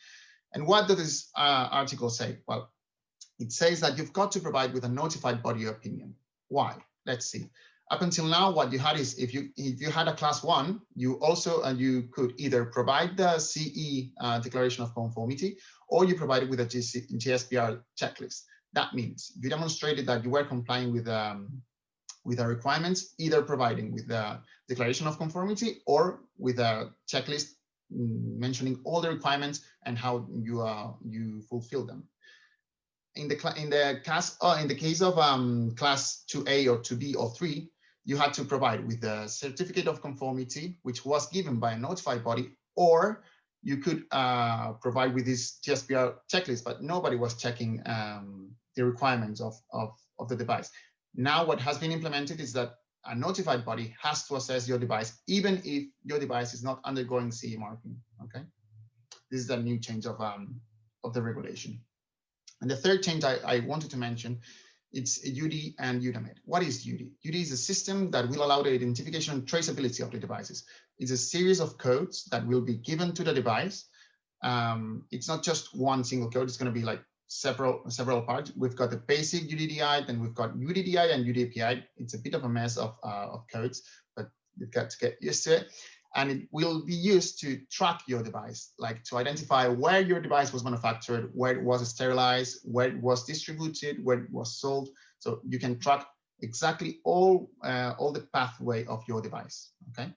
And what does this uh, article say? Well, it says that you've got to provide with a notified body opinion. Why? Let's see. Up until now, what you had is if you if you had a class one, you also uh, you could either provide the CE uh, declaration of conformity or you provide it with a GC, GSPR checklist. That means you demonstrated that you were complying with um, with the requirements, either providing with the declaration of conformity or with a checklist mm, mentioning all the requirements and how you uh, you fulfill them. In the in the class uh, in the case of um, class 2A or 2B or 3, you had to provide with the certificate of conformity, which was given by a notified body, or you could uh, provide with this GSPR checklist, but nobody was checking um, the requirements of, of, of the device. Now what has been implemented is that a notified body has to assess your device, even if your device is not undergoing CE marking, okay? This is a new change of, um, of the regulation. And the third change I, I wanted to mention, it's UD and EUDAMED. What is UD? UD is a system that will allow the identification and traceability of the devices. It's a series of codes that will be given to the device. Um, it's not just one single code. It's going to be like several several parts. We've got the basic UDDI, then we've got UDDI and UDAPI. It's a bit of a mess of, uh, of codes, but you've got to get used to it and it will be used to track your device, like to identify where your device was manufactured, where it was sterilized, where it was distributed, where it was sold. So you can track exactly all, uh, all the pathway of your device, okay?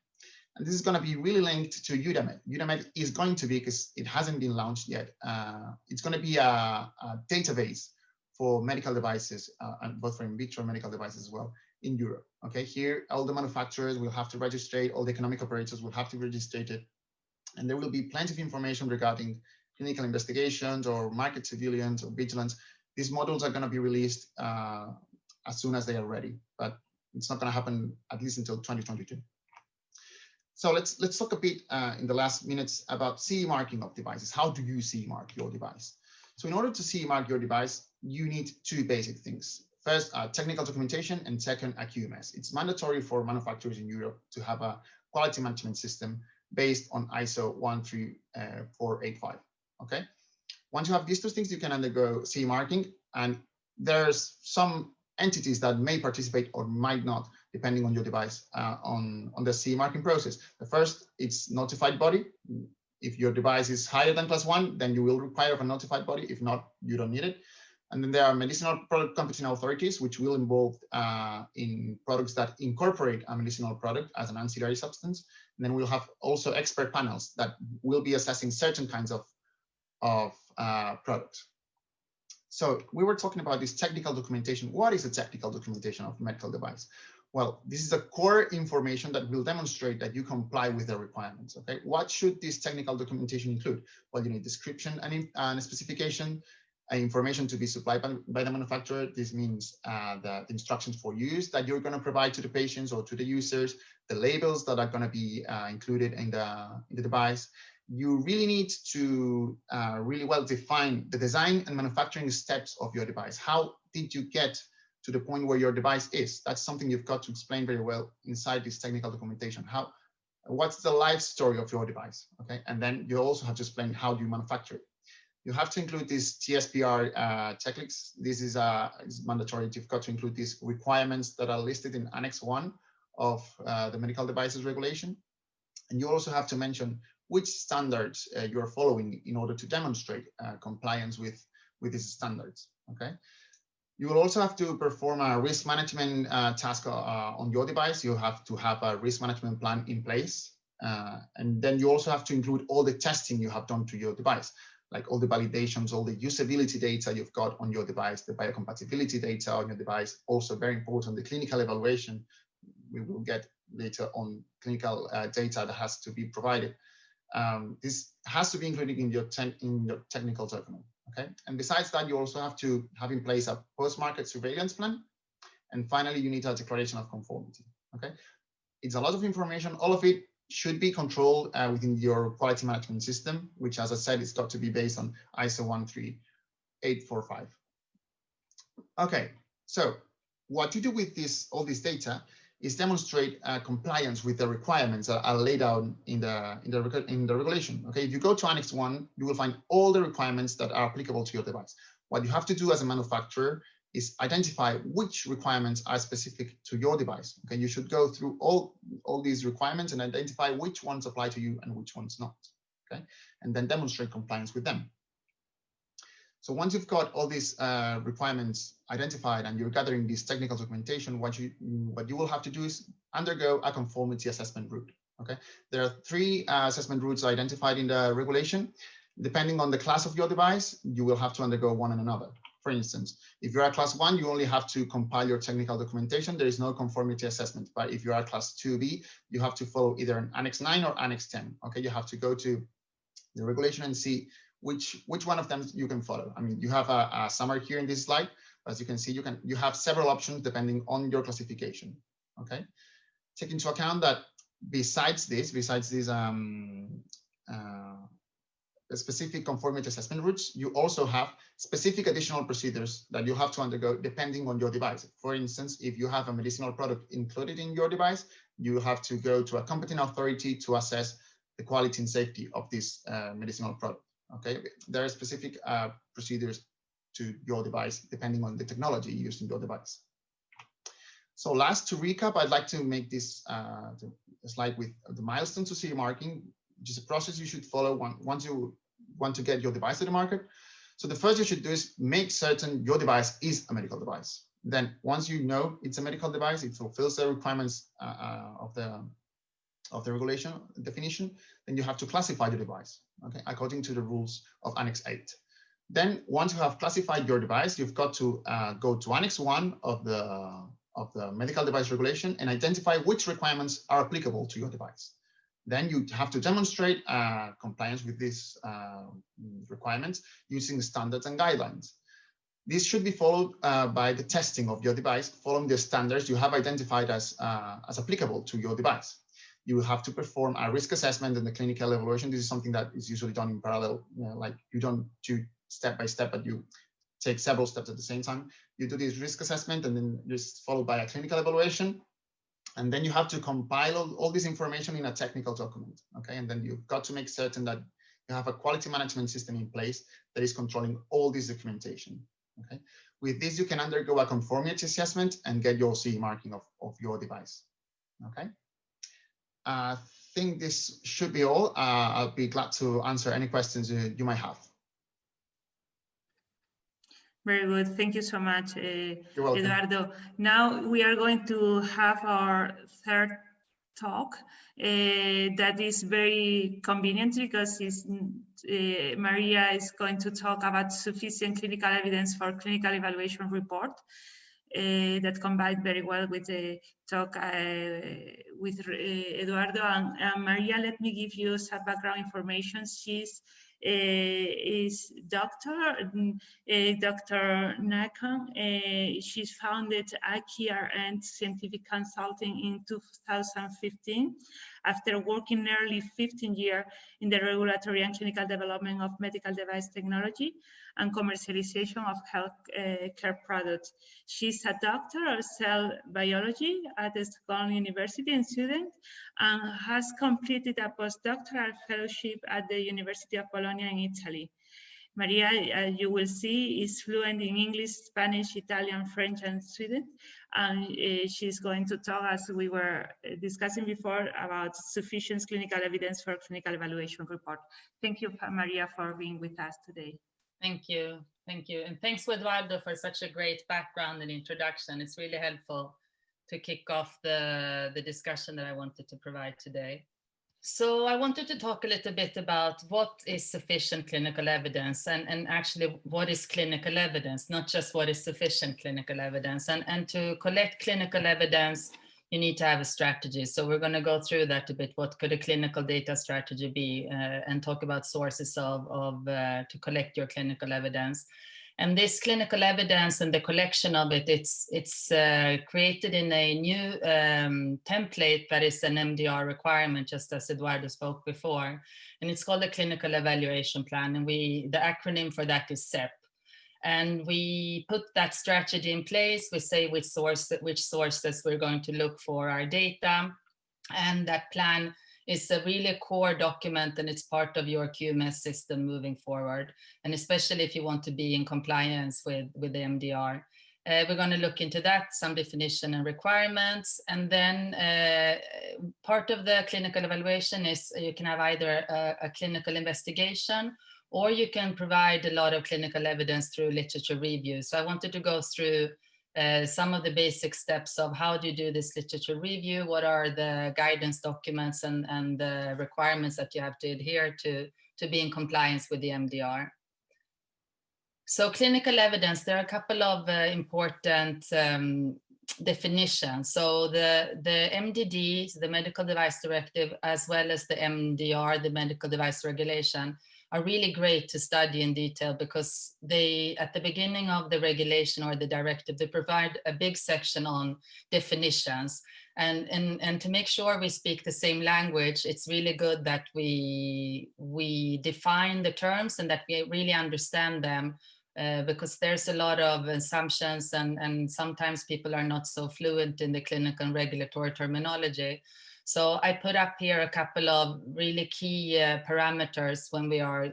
And this is going to be really linked to EUDAMED. EUDAMED is going to be, because it hasn't been launched yet, uh, it's going to be a, a, database for medical devices, uh, and both for in vitro medical devices as well in Europe. Okay, here all the manufacturers will have to register, it, all the economic operators will have to register it, and there will be plenty of information regarding clinical investigations or market surveillance or vigilance. These models are going to be released uh, as soon as they are ready, but it's not going to happen at least until 2022. So let's let's talk a bit uh, in the last minutes about CE marking of devices. How do you CE mark your device? So in order to CE mark your device, you need two basic things. First, uh, technical documentation, and second, a QMS. It's mandatory for manufacturers in Europe to have a quality management system based on ISO 13485. Okay. Once you have these two things, you can undergo CE marking, and there's some entities that may participate or might not, depending on your device, uh, on, on the CE marking process. The first, it's notified body. If your device is higher than class one, then you will require a notified body. If not, you don't need it. And then there are medicinal product competent authorities, which will involve uh, in products that incorporate a medicinal product as an ancillary substance. And then we'll have also expert panels that will be assessing certain kinds of, of uh, products. So we were talking about this technical documentation. What is a technical documentation of a medical device? Well, this is the core information that will demonstrate that you comply with the requirements. Okay, what should this technical documentation include? Well, you need description and, and a specification, information to be supplied by, by the manufacturer. This means uh, the, instructions for use that you're going to provide to the patients or to the users, the labels that are going to be uh, included in the, in the device. You really need to uh, really well define the design and manufacturing steps of your device. How did you get to the point where your device is? That's something you've got to explain very well inside this technical documentation. How, what's the life story of your device? Okay, and then you also have to explain how do you manufacture it you have to include this GSPR uh, checklist. This is, uh, mandatory. You've got to include these requirements that are listed in Annex 1 of uh, the medical devices regulation. And you also have to mention which standards uh, you're following in order to demonstrate uh, compliance with, with these standards, okay? You will also have to perform a risk management uh, task on your device. You have to have a risk management plan in place. and then you also have to include all the testing you have done to your device like all the validations, all the usability data you've got on your device, the biocompatibility data on your device, also very important, the clinical evaluation, we will get later on clinical uh, data that has to be provided. Um, this has to be included in your, in your technical document, Okay, and besides that, you also have to have in place a post-market surveillance plan. And finally, you need a declaration of conformity. Okay, it's a lot of information. All of it should be controlled uh, within your quality management system, which, as I said, is got to be based on ISO 13845. Okay, so what you do with this all this data is demonstrate uh, compliance with the requirements that are laid out in the in the in the regulation. Okay, if you go to Annex One, you will find all the requirements that are applicable to your device. What you have to do as a manufacturer is identify which requirements are specific to your device. Okay, you should go through all all these requirements and identify which ones apply to you and which ones not. Okay, and then demonstrate compliance with them. So once you've got all these uh, requirements identified and you're gathering this technical documentation, what you what you will have to do is undergo a conformity assessment route. Okay, there are three uh, assessment routes identified in the regulation. Depending on the class of your device, you will have to undergo one and another. For instance, if you are a class one, you only have to compile your technical documentation. There is no conformity assessment. But if you are class 2B, you have to follow either an Annex 9 or Annex 10. Okay, you have to go to the regulation and see which which one of them you can follow. I mean, you have a, a summary here in this slide. As you can see, you can you have several options depending on your classification. Okay, take into account that besides this, besides these um, uh, specific conformity assessment routes, you also have specific additional procedures that you have to undergo depending on your device. For instance, if you have a medicinal product included in your device, you have to go to a competent authority to assess the quality and safety of this uh, medicinal product. Okay, there are specific uh, procedures to your device depending on the technology used in your device. So last to recap, I'd like to make this uh, slide with the milestone to CE marking, which is a process you should follow once you want to get your device to the market. So the first you should do is make certain your device is a medical device. Then once you know it's a medical device, it fulfills the requirements uh, uh, of the of the regulation definition, then you have to classify the device, okay, according to the rules of Annex 8. Then once you have classified your device, you've got to uh, go to Annex 1 of the, of the medical device regulation and identify which requirements are applicable to your device. Then you have to demonstrate uh, compliance with these uh, requirements using standards and guidelines. This should be followed uh, by the testing of your device following the standards you have identified as, uh, as applicable to your device you have to perform a risk assessment and the clinical evaluation. This is something that is usually done in parallel, you know, like you don't do step by step, but you take several steps at the same time. You do this risk assessment and then just followed by a clinical evaluation. And then you have to compile all, all this information in a technical document. Okay. And then you've got to make certain that you have a quality management system in place that is controlling all this documentation. Okay. With this, you can undergo a conformity assessment and get your CE marking of, of your device. Okay. I think this should be all. Uh, I'll be glad to answer any questions you might have. Very good. Thank you so much, uh, Eduardo. Now we are going to have our third talk uh, that is very convenient because uh, Maria is going to talk about sufficient clinical evidence for clinical evaluation report uh, that combined very well with the talk uh, with uh, Eduardo and, and, Maria. Let me give you some background information. She's is doctor, uh, Dr. Nakon. Uh, she's founded IKRN Scientific Consulting in 2015 after working nearly 15 years in the regulatory and clinical development of medical device technology and commercialization of health care products. She's a doctor of cell biology at the Stockholm University in Sweden and has completed a postdoctoral fellowship at the University of Bologna in Italy. Maria, uh, you will see, is fluent in English, Spanish, Italian, French, and Sweden. And uh, she's going to talk, as we were uh, discussing before, about sufficient clinical evidence for clinical evaluation report. Thank you, Maria, for being with us today. Thank you. Thank you. And thanks, Eduardo, for such a great background and introduction. It's really helpful to kick off the, the discussion that I wanted to provide today. So I wanted to talk a little bit about what is sufficient clinical evidence and, and actually what is clinical evidence, not just what is sufficient clinical evidence. And, and to collect clinical evidence, you need to have a strategy. So we're going to go through that a bit. What could a clinical data strategy be uh, and talk about sources of, of uh, to collect your clinical evidence. And this clinical evidence and the collection of it, it's, it's uh, created in a new um, template that is an MDR requirement, just as Eduardo spoke before. And it's called a clinical evaluation plan. And we the acronym for that is CEP. And we put that strategy in place. We say which source, which sources we're going to look for our data. And that plan is a really core document and it's part of your QMS system moving forward. And especially if you want to be in compliance with, with the MDR. Uh, we're going to look into that, some definition and requirements. And then uh, part of the clinical evaluation is you can have either a, a, clinical investigation or you can provide a lot of clinical evidence through literature review. So I wanted to go through uh, some of the basic steps of how do you do this literature review, what are the guidance documents and, and the requirements that you have to adhere to to be in compliance with the MDR. So clinical evidence, there are a couple of uh, important um, definitions. So the, the MDD, the Medical Device Directive, as well as the MDR, the Medical Device Regulation, are really great to study in detail because they, at the beginning of the regulation or the directive, they provide a big section on definitions. And, and, and to make sure we speak the same language, it's really good that we, we define the terms and that we really understand them uh, because there's a lot of assumptions and, and sometimes people are not so fluent in the clinical and regulatory terminology. So I put up here a couple of really key uh, parameters when we are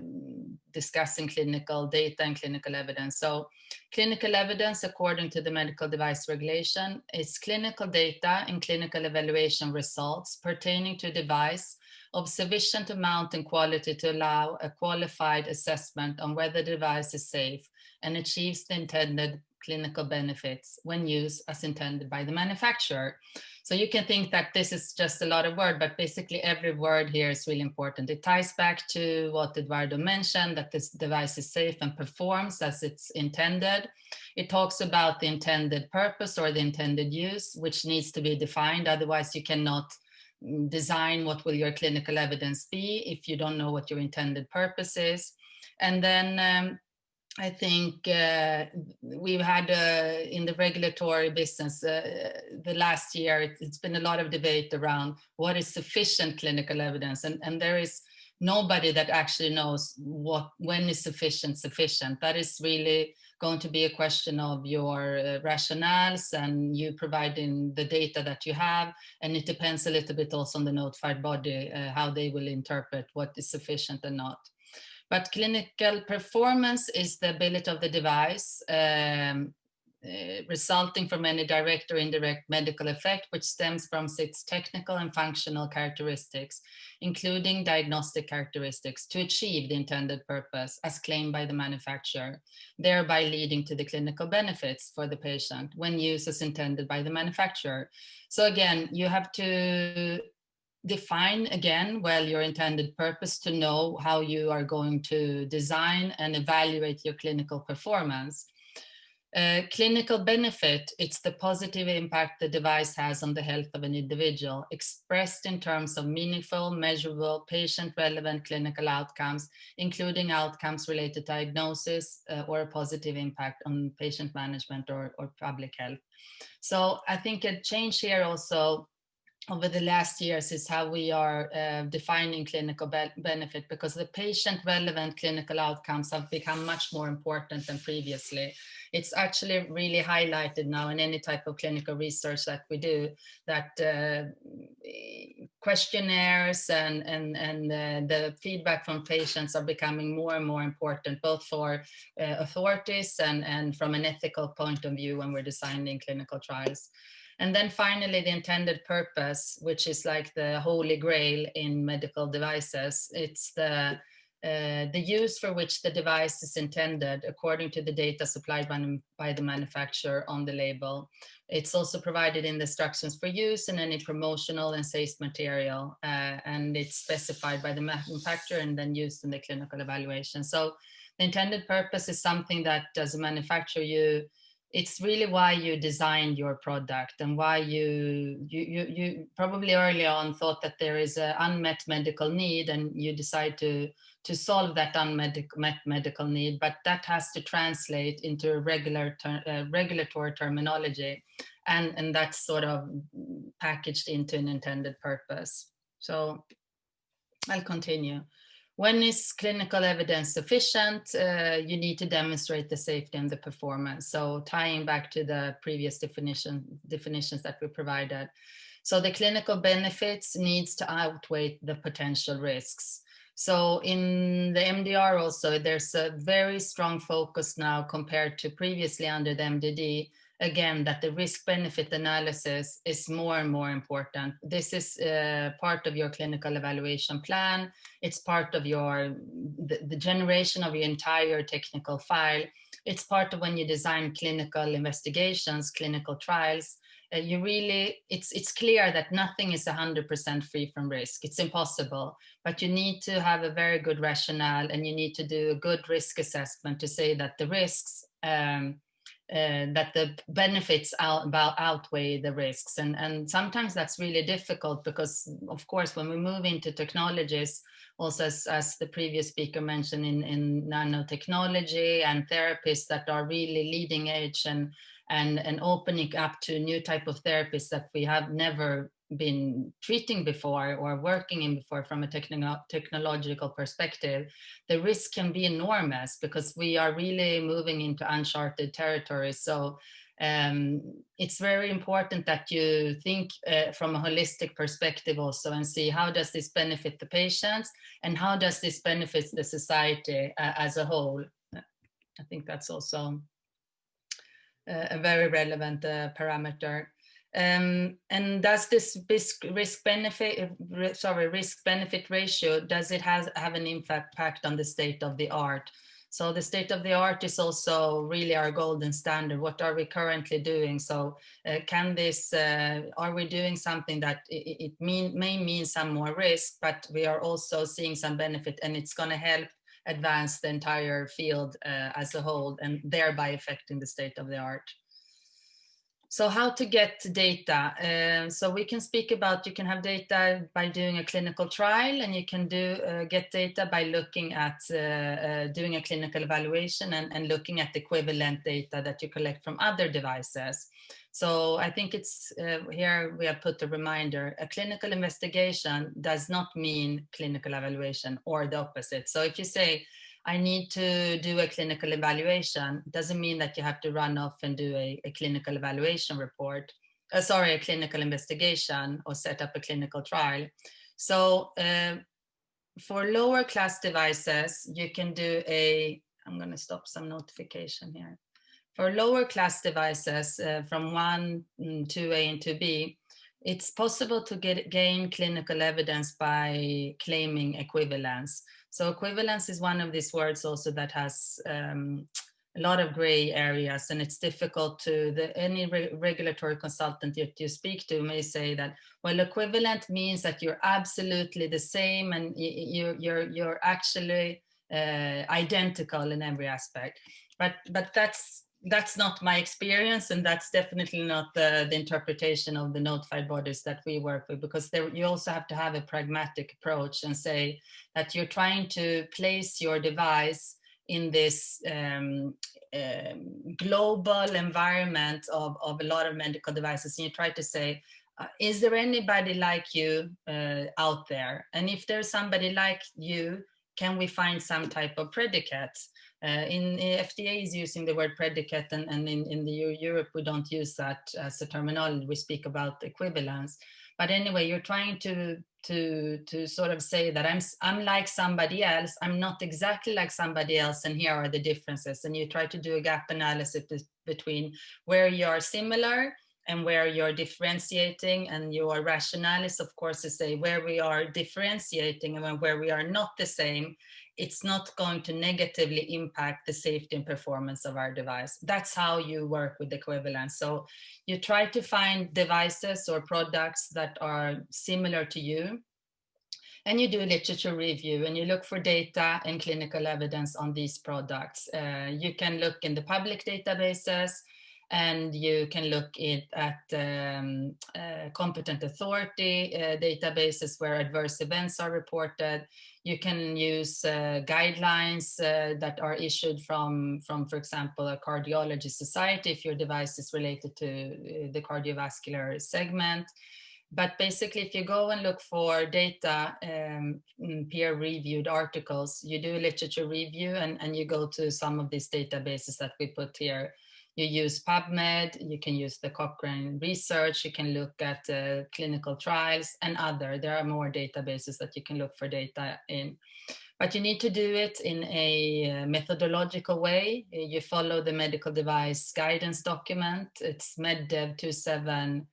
discussing clinical data and clinical evidence. So clinical evidence, according to the medical device regulation, is clinical data and clinical evaluation results pertaining to a device of sufficient amount and quality to allow a qualified assessment on whether the device is safe and achieves the intended clinical benefits when used as intended by the manufacturer. So you can think that this is just a lot of word, but basically every word here is really important. It ties back to what Eduardo mentioned, that this device is safe and performs as it's intended. It talks about the intended purpose or the intended use, which needs to be defined. Otherwise you cannot design what will your clinical evidence be if you don't know what your intended purpose is. And then um, I think uh, we've had uh, in the regulatory business uh, the last year, it, has been a lot of debate around what is sufficient clinical evidence. And, and there is nobody that actually knows what when is sufficient sufficient. That is really going to be a question of your uh, rationales and you providing the data that you have. And it depends a little bit also on the notified body, uh, how they will interpret what is sufficient and not. But clinical performance is the ability of the device um, uh, resulting from any direct or indirect medical effect, which stems from its technical and functional characteristics, including diagnostic characteristics, to achieve the intended purpose as claimed by the manufacturer, thereby leading to the clinical benefits for the patient when used as intended by the manufacturer. So again, you have to define again well your intended purpose to know how you are going to design and evaluate your clinical performance. Uh, clinical benefit, it's the positive impact the device has on the health of an individual, expressed in terms of meaningful, measurable, patient-relevant clinical outcomes, including outcomes related to diagnosis uh, or a positive impact on patient management or, or public health. So I think a change here also over the last years is how we are uh, defining clinical be benefit because the patient relevant clinical outcomes have become much more important than previously. It's actually really highlighted now in any type of clinical research that we do that uh, questionnaires and, and, and uh, the feedback from patients are becoming more and more important, both for uh, authorities and, and from an ethical point of view when we're designing clinical trials. And then finally, the intended purpose, which is like the holy grail in medical devices. It's the, uh, the use for which the device is intended according to the data supplied by, by the manufacturer on the label. It's also provided in the instructions for use in any promotional and sales material, uh, and it's specified by the manufacturer and then used in the clinical evaluation. So the intended purpose is something that as a manufacturer you it's really why you designed your product and why you you you, you probably early on thought that there is an unmet medical need and you decide to to solve that unmet medical need but that has to translate into regular ter uh, regulatory terminology and and that's sort of packaged into an intended purpose. So i'll continue when is clinical evidence sufficient? Uh, you need to demonstrate the safety and the performance. So tying back to the previous definition definitions that we provided. So the clinical benefits needs to outweigh the potential risks. So in the MDR also, there's a very strong focus now compared to previously under the MDD again that the risk benefit analysis is more and more important. This is uh, part of your clinical evaluation plan. It's part of your the, the, generation of your entire technical file. It's part of when you design clinical investigations, clinical trials. Uh, you really, it's, it's clear that nothing is 100% free from risk. It's impossible, but you need to have a very good rationale and you need to do a good risk assessment to say that the risks um, uh, that the benefits out, outweigh the risks. And, and sometimes that's really difficult because, of course, when we move into technologies, also as, as the previous speaker mentioned in, in nanotechnology and therapies that are really leading edge and, and, and opening up to new type of therapies that we have never been treating before or working in before from a techno technological perspective, the risk can be enormous because we are really moving into uncharted territory. So um, it's very important that you think uh, from a holistic perspective also and see how does this benefit the patients and how does this benefit the society uh, as a whole. I think that's also a very relevant uh, parameter. Um, and does this risk, risk benefit, sorry, risk benefit ratio, does it has, have an impact on the state of the art? So the state of the art is also really our golden standard. What are we currently doing? So uh, can this, uh, are we doing something that it, it mean, may mean some more risk, but we are also seeing some benefit and it's gonna help advance the entire field uh, as a whole and thereby affecting the state of the art. So how to get data? Uh, so we can speak about, you can have data by doing a clinical trial and you can do uh, get data by looking at uh, uh doing a clinical evaluation and, and looking at equivalent data that you collect from other devices. So I think it's uh, here we have put a reminder, a clinical investigation does not mean clinical evaluation or the opposite. So if you say, I need to do a clinical evaluation doesn't mean that you have to run off and do a, a clinical evaluation report, uh, sorry, a clinical investigation or set up a clinical trial. So uh, for lower class devices, you can do a, I'm going to stop some notification here. For lower class devices uh, from 1 mm, to A and 2B, it's possible to get gain clinical evidence by claiming equivalence. So equivalence is one of these words also that has um, a lot of gray areas and it's difficult to, the, any re regulatory consultant that you speak to may say that, well, equivalent means that you're absolutely the same and you're, you're, you're actually uh, identical in every aspect. But, but that's that's not my experience and that's definitely not the, the interpretation of the notified bodies that we work with because there, you also have to have a pragmatic approach and say that you're trying to place your device in this um, um, global environment of, of a lot of medical devices and you try to say uh, is there anybody like you uh, out there? And if there's somebody like you can we find some type of predicate uh, in, in, FDA is using the word predicate and, and in, in the Europe we don't use that as a terminology, we speak about equivalence. But anyway, you're trying to to to sort of say that I'm I'm like somebody else. I'm not exactly like somebody else, and here are the differences. And you try to do a gap analysis between where you are similar and where you're differentiating and your rationale is of course to say where we are differentiating and where we are not the same it's not going to negatively impact the safety and performance of our device. That's how you work with the equivalence. So you try to find devices or products that are similar to you and you do literature review and you look for data and clinical evidence on these products. Uh, you can look in the public databases and you can look it at um, uh, competent authority uh, databases where adverse events are reported. You can use uh, guidelines uh, that are issued from, from, for example, a cardiology society if your device is related to uh, the cardiovascular segment. But basically, if you go and look for data, um, peer-reviewed articles, you do a literature review and, and you go to some of these databases that we put here you use PubMed, you can use the Cochrane research, you can look at uh, clinical trials and other. There are more databases that you can look for data in. But you need to do it in a uh, methodological way. You follow the medical device guidance document. It's MedDev 27,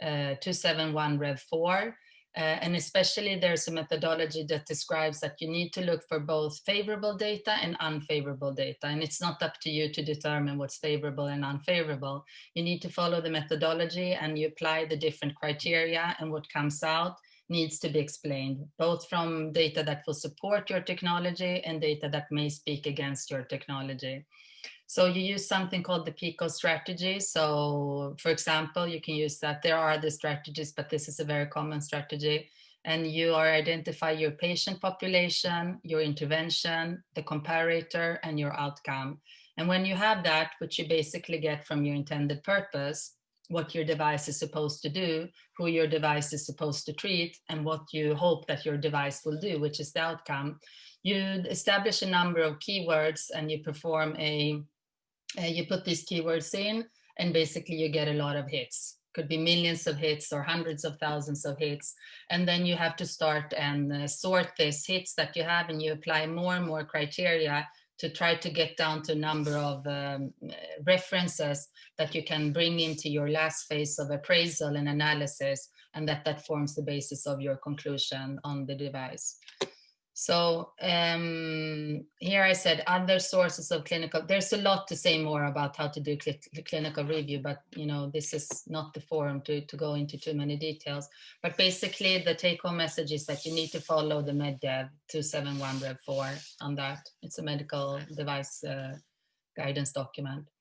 uh, 271 Rev 4. Uh, and especially there's a methodology that describes that you need to look for both favorable data and unfavorable data. And it's not up to you to determine what's favorable and unfavorable. You need to follow the methodology and you apply the different criteria and what comes out needs to be explained, both from data that will support your technology and data that may speak against your technology. So you use something called the PICO strategy. So for example, you can use that. There are other strategies, but this is a very common strategy. And you are identify your patient population, your intervention, the comparator, and your outcome. And when you have that, which you basically get from your intended purpose, what your device is supposed to do, who your device is supposed to treat, and what you hope that your device will do, which is the outcome. You establish a number of keywords and you perform a uh, you put these keywords in and basically you get a lot of hits could be millions of hits or hundreds of thousands of hits and then you have to start and uh, sort these hits that you have and you apply more and more criteria to try to get down to a number of um, references that you can bring into your last phase of appraisal and analysis and that that forms the basis of your conclusion on the device. So um, here I said other sources of clinical, there's a lot to say more about how to do cl clinical review, but you know, this is not the forum to, to go into too many details. But basically the take home message is that you need to follow the MedDev 271 Rev 4 on that. It's a medical device uh, guidance document.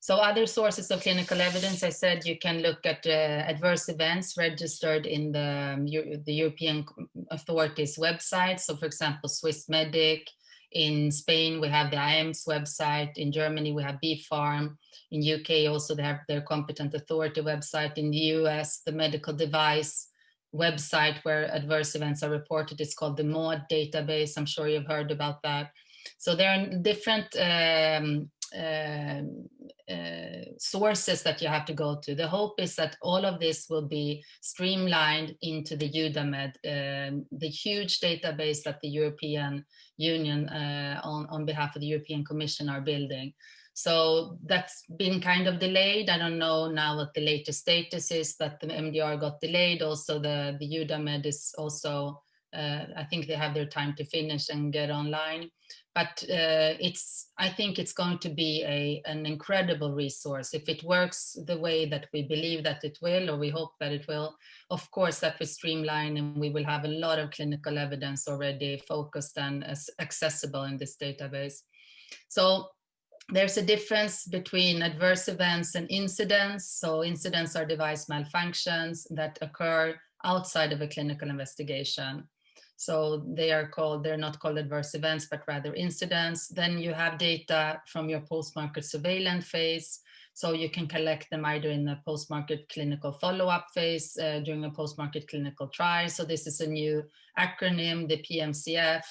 So other sources of clinical evidence, I said you can look at uh, adverse events registered in the, um, the European authorities website. So for example, Swissmedic, in Spain, we have the IAMS website. In Germany, we have BfArM. In UK, also they have their competent authority website. In the US, the medical device website where adverse events are reported is called the MAUDE database. I'm sure you've heard about that. So there are different um, um, uh, sources that you have to go to. The hope is that all of this will be streamlined into the EUDAMED, um, the huge database that the European Union uh, on, on behalf of the European Commission are building. So that's been kind of delayed. I don't know now what the latest status is that the MDR got delayed. Also the, the EUDAMED is also, uh, I think they have their time to finish and get online but uh, it's I think it's going to be a, an incredible resource. If it works the way that we believe that it will or we hope that it will of course that will streamline and we will have a lot of clinical evidence already focused and accessible in this database. So there's a difference between adverse events and incidents. So incidents are device malfunctions that occur outside of a clinical investigation so they are called, they're not called adverse events, but rather incidents. Then you have data from your post-market surveillance phase. So you can collect them either in the post-market clinical follow-up phase uh, during a post-market clinical trial. So this is a new acronym, the PMCF,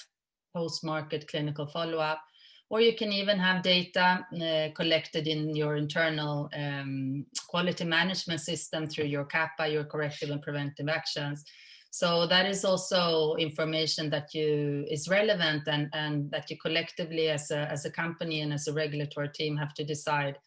post-market clinical follow-up. Or you can even have data uh, collected in your internal um, quality management system through your CAPA, your corrective and preventive actions. So that is also information that you is relevant and, and that you collectively as a, as a company and as a regulatory team have to decide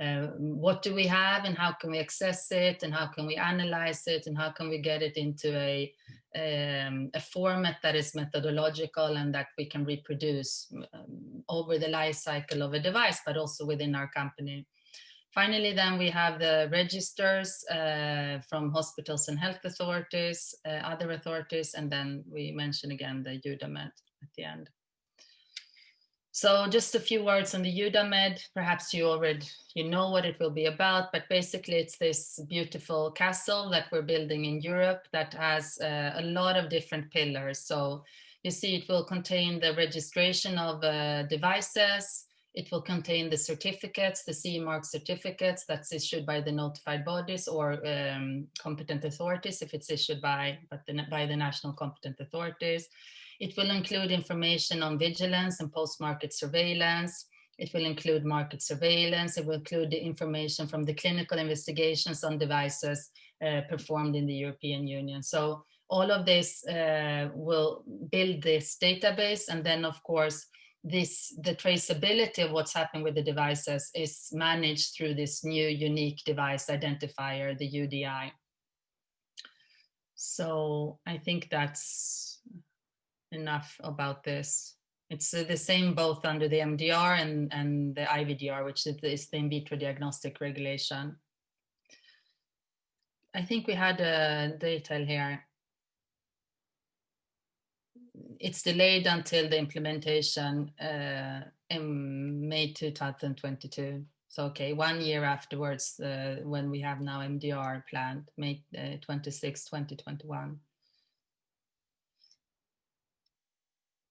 uh, what do we have and how can we access it and how can we analyze it and how can we get it into a, um, a format that is methodological and that we can reproduce um, over the life cycle of a device, but also within our company. Finally, then we have the registers uh, from hospitals and health authorities, uh, other authorities, and then we mention again the EUDAMED at the end. So just a few words on the EUDAMED. Perhaps you already you know what it will be about, but basically it's this beautiful castle that we're building in Europe that has uh, a lot of different pillars. So you see it will contain the registration of uh, devices, it will contain the certificates, the CE mark certificates that's issued by the notified bodies or um, competent authorities if it's issued by, the, by the national competent authorities. It will include information on vigilance and post-market surveillance. It will include market surveillance. It will include the information from the clinical investigations on devices uh, performed in the European Union. So all of this uh, will build this database and then of course this the traceability of what's happening with the devices is managed through this new unique device identifier, the UDI. So I think that's enough about this. It's uh, the same both under the MDR and, and the IVDR, which is the in vitro diagnostic regulation. I think we had a detail here it's delayed until the implementation uh, in May 2022. So, okay, one year afterwards, uh, when we have now MDR planned, May uh, 26, 2021.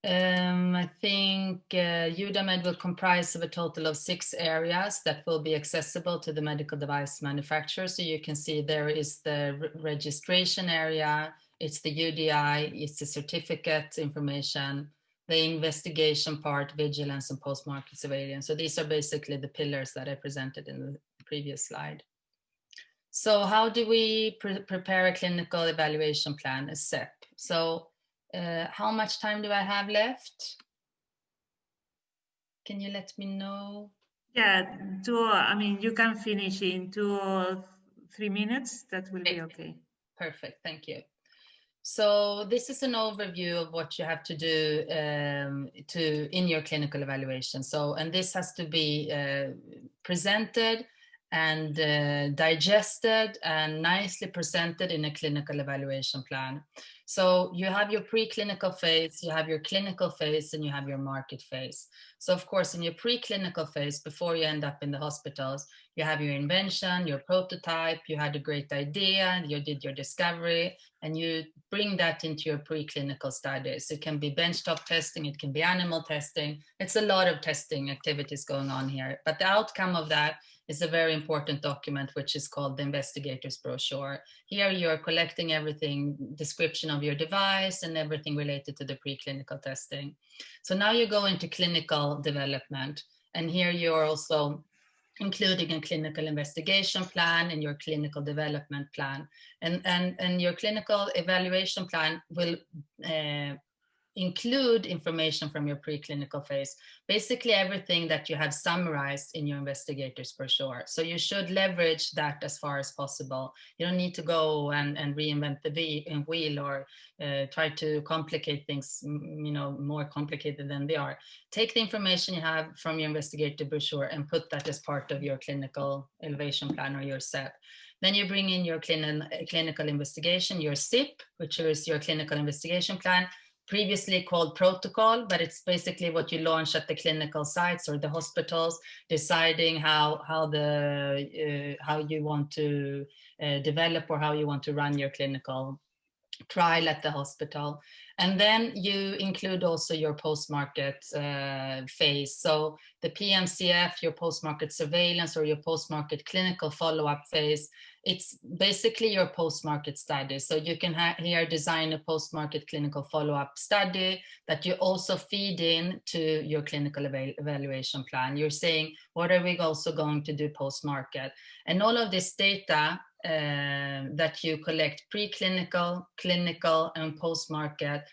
Um, I think uh, EUDAMED will comprise of a total of six areas that will be accessible to the medical device manufacturer. So you can see there is the re registration area, it's the UDI, it's the certificate information, the investigation part, vigilance and post-market surveillance. So these are basically the pillars that I presented in the previous slide. So how do we pre prepare a clinical evaluation plan, a CEP? So uh, how much time do I have left? Can you let me know? Yeah, two, I mean, you can finish in two or three minutes. That will be okay. Perfect, thank you. So this is an overview of what you have to do um, to in your clinical evaluation. So, and this has to be uh, presented and uh, digested and nicely presented in a clinical evaluation plan. So you have your preclinical phase, you have your clinical phase, and you have your market phase. So of course, in your preclinical phase, before you end up in the hospitals, you have your invention, your prototype, you had a great idea, you did your discovery, and you bring that into your preclinical studies. It can be benchtop testing, it can be animal testing. It's a lot of testing activities going on here. But the outcome of that is a very important document, which is called the investigator's brochure. Here you're collecting everything, description of your device and everything related to the preclinical testing. So now you go into clinical development. And here you're also including a clinical investigation plan and your clinical development plan. And, and, and your clinical evaluation plan will uh, include information from your preclinical phase, basically everything that you have summarized in your investigators brochure. So you should leverage that as far as possible. You don't need to go and, and reinvent the wheel or uh, try to complicate things, you know, more complicated than they are. Take the information you have from your investigator brochure and put that as part of your clinical elevation plan or your SEP. Then you bring in your clinical investigation, your CIP, which is your clinical investigation plan, previously called protocol, but it's basically what you launch at the clinical sites or the hospitals, deciding how how the uh, how you want to uh, develop or how you want to run your clinical trial at the hospital. And then you include also your post-market uh, phase. So the PMCF, your post-market surveillance or your post-market clinical follow-up phase, it's basically your post-market study. So you can here design a post-market clinical follow-up study that you also feed in to your clinical eval evaluation plan. You're saying, what are we also going to do post-market? And all of this data uh, that you collect preclinical, clinical, and post-market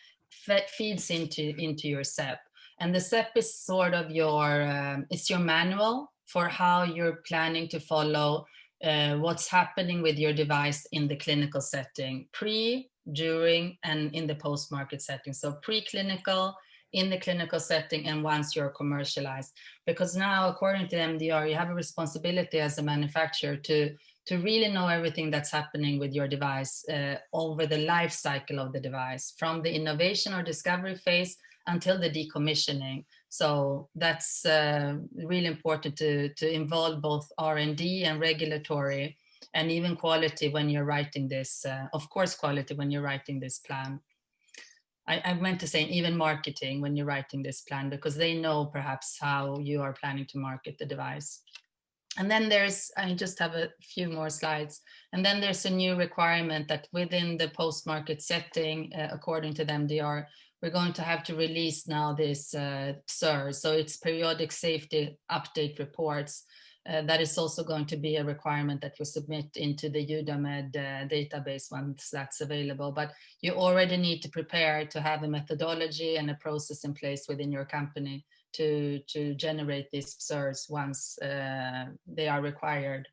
feeds into, into your SEP. And the SEP is sort of your, um, it's your manual for how you're planning to follow uh, what's happening with your device in the clinical setting, pre, during, and in the post-market setting. So preclinical, in the clinical setting, and once you're commercialized. Because now, according to MDR, you have a responsibility as a manufacturer to to really know everything that's happening with your device uh, over the life cycle of the device, from the innovation or discovery phase until the decommissioning. So that's uh, really important to, to involve both R&D and regulatory and even quality when you're writing this, uh, of course, quality when you're writing this plan. I, I meant to say even marketing when you're writing this plan because they know perhaps how you are planning to market the device. And then there's, I just have a few more slides. And then there's a new requirement that within the post-market setting, uh, according to the MDR, we're going to have to release now this uh, PSUR. So it's periodic safety update reports. Uh, that is also going to be a requirement that we submit into the EUDAMED uh, database once that's available. But you already need to prepare to have a methodology and a process in place within your company to, to generate these PSURs once uh, they are required.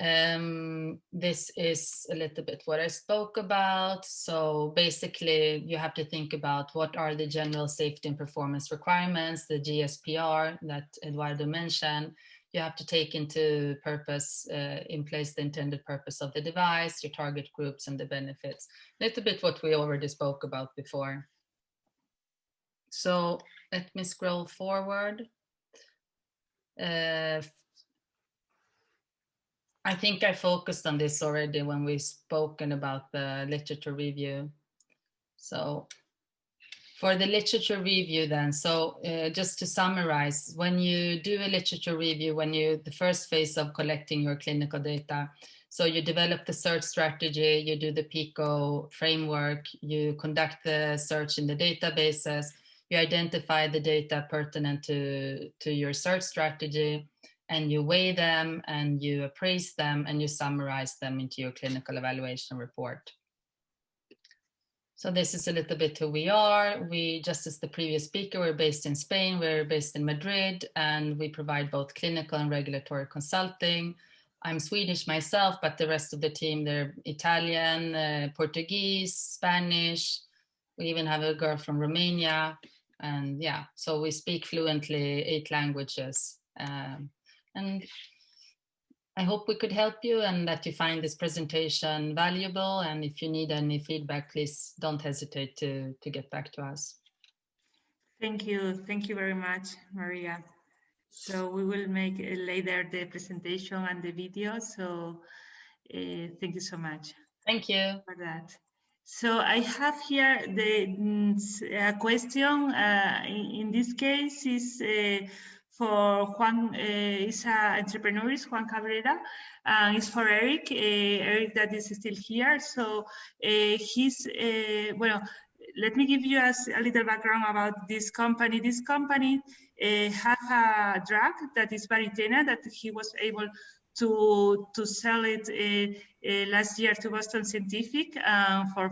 Um, this is a little bit what I spoke about. So basically you have to think about what are the general safety and performance requirements, the GSPR that Eduardo mentioned. You have to take into purpose, uh, in place the intended purpose of the device, your target groups and the benefits. A little bit what we already spoke about before. So let me scroll forward. Uh, I think I focused on this already when we spoken about the literature review. So for the literature review then, so uh, just to summarize, when you do a literature review, when you, the first phase of collecting your clinical data, so you develop the search strategy, you do the PICO framework, you conduct the search in the databases, you identify the data pertinent to, to your search strategy, and you weigh them and you appraise them and you summarize them into your clinical evaluation report. So this is a little bit who we are. We, just as the previous speaker, we're based in Spain, we're based in Madrid, and we provide both clinical and regulatory consulting. I'm Swedish myself, but the rest of the team, they're Italian, uh, Portuguese, Spanish. We even have a girl from Romania. And yeah, so we speak fluently eight languages. Um, and I hope we could help you and that you find this presentation valuable. And if you need any feedback, please don't hesitate to, to get back to us. Thank you. Thank you very much, Maria. So we will make later the presentation and the video. So uh, thank you so much. Thank you. For that. So I have here the uh, question. Uh, in, in, this case is uh, for Juan, uh, is an entrepreneur, is Juan Cabrera, and it's for Eric, Eric that is still here. So he's, well, let me give you a, a, little background about this company. This company uh, has a drug that is Varithena that he was able to to sell it uh, uh, last year to Boston Scientific uh, for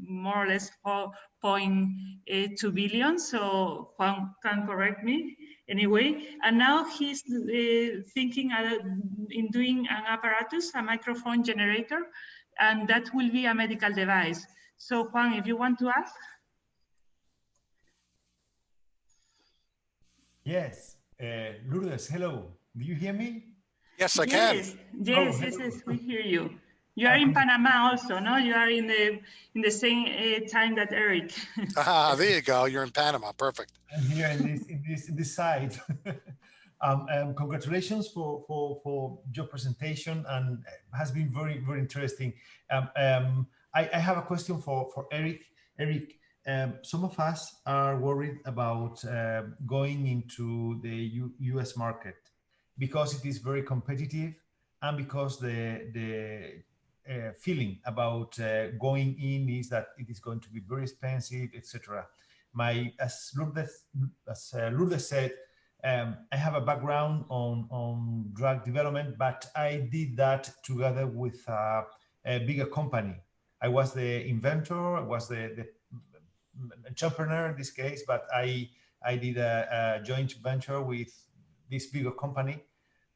more or less 4.2 billion. So Juan can correct me anyway. And now he's uh, thinking uh, in doing an apparatus, a microfoam generator, and that will be a medical device. So Juan, if you want to ask. Yes, uh, Lourdes, hello. Do you hear me? Yes, I can. Yes, yes, oh, yes, yes, we hear you. You are in Panama also, no? You are in the in the same uh, time that Eric. ah, there you go. You're in Panama. Perfect. I'm here in this in this, in this side. um, um, congratulations for, for for your presentation and has been very very interesting. Um, um, I, I have a question for for Eric. Eric, um, some of us are worried about uh, going into the U U.S. market because it is very competitive and because the the uh, feeling about uh, going in is that it is going to be very expensive, etc. My, as Lourdes, as uh, Lourdes said, um, I have a background on, on drug development, but I did that together with a, a bigger company. I was the inventor, I was the, the entrepreneur in this case, but I, I did a, a joint venture with this bigger company.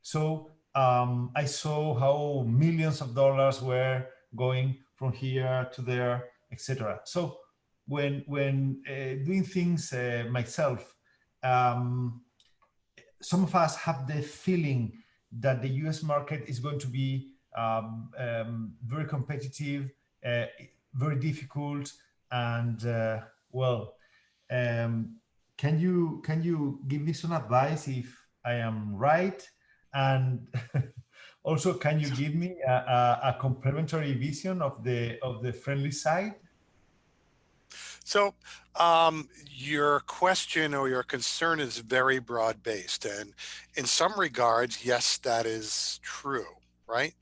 So um, I saw how millions of dollars were going from here to there, etc. So when when uh, doing things uh, myself, um, some of us have the feeling that the US market is going to be um, um, very competitive, uh, very difficult, and uh, well, um, can you can you give me some advice if I am right? And also, can you give me a, a, a complementary vision of the of the friendly side? So um, your question or your concern is very broad based. And in some regards, yes, that is true, right?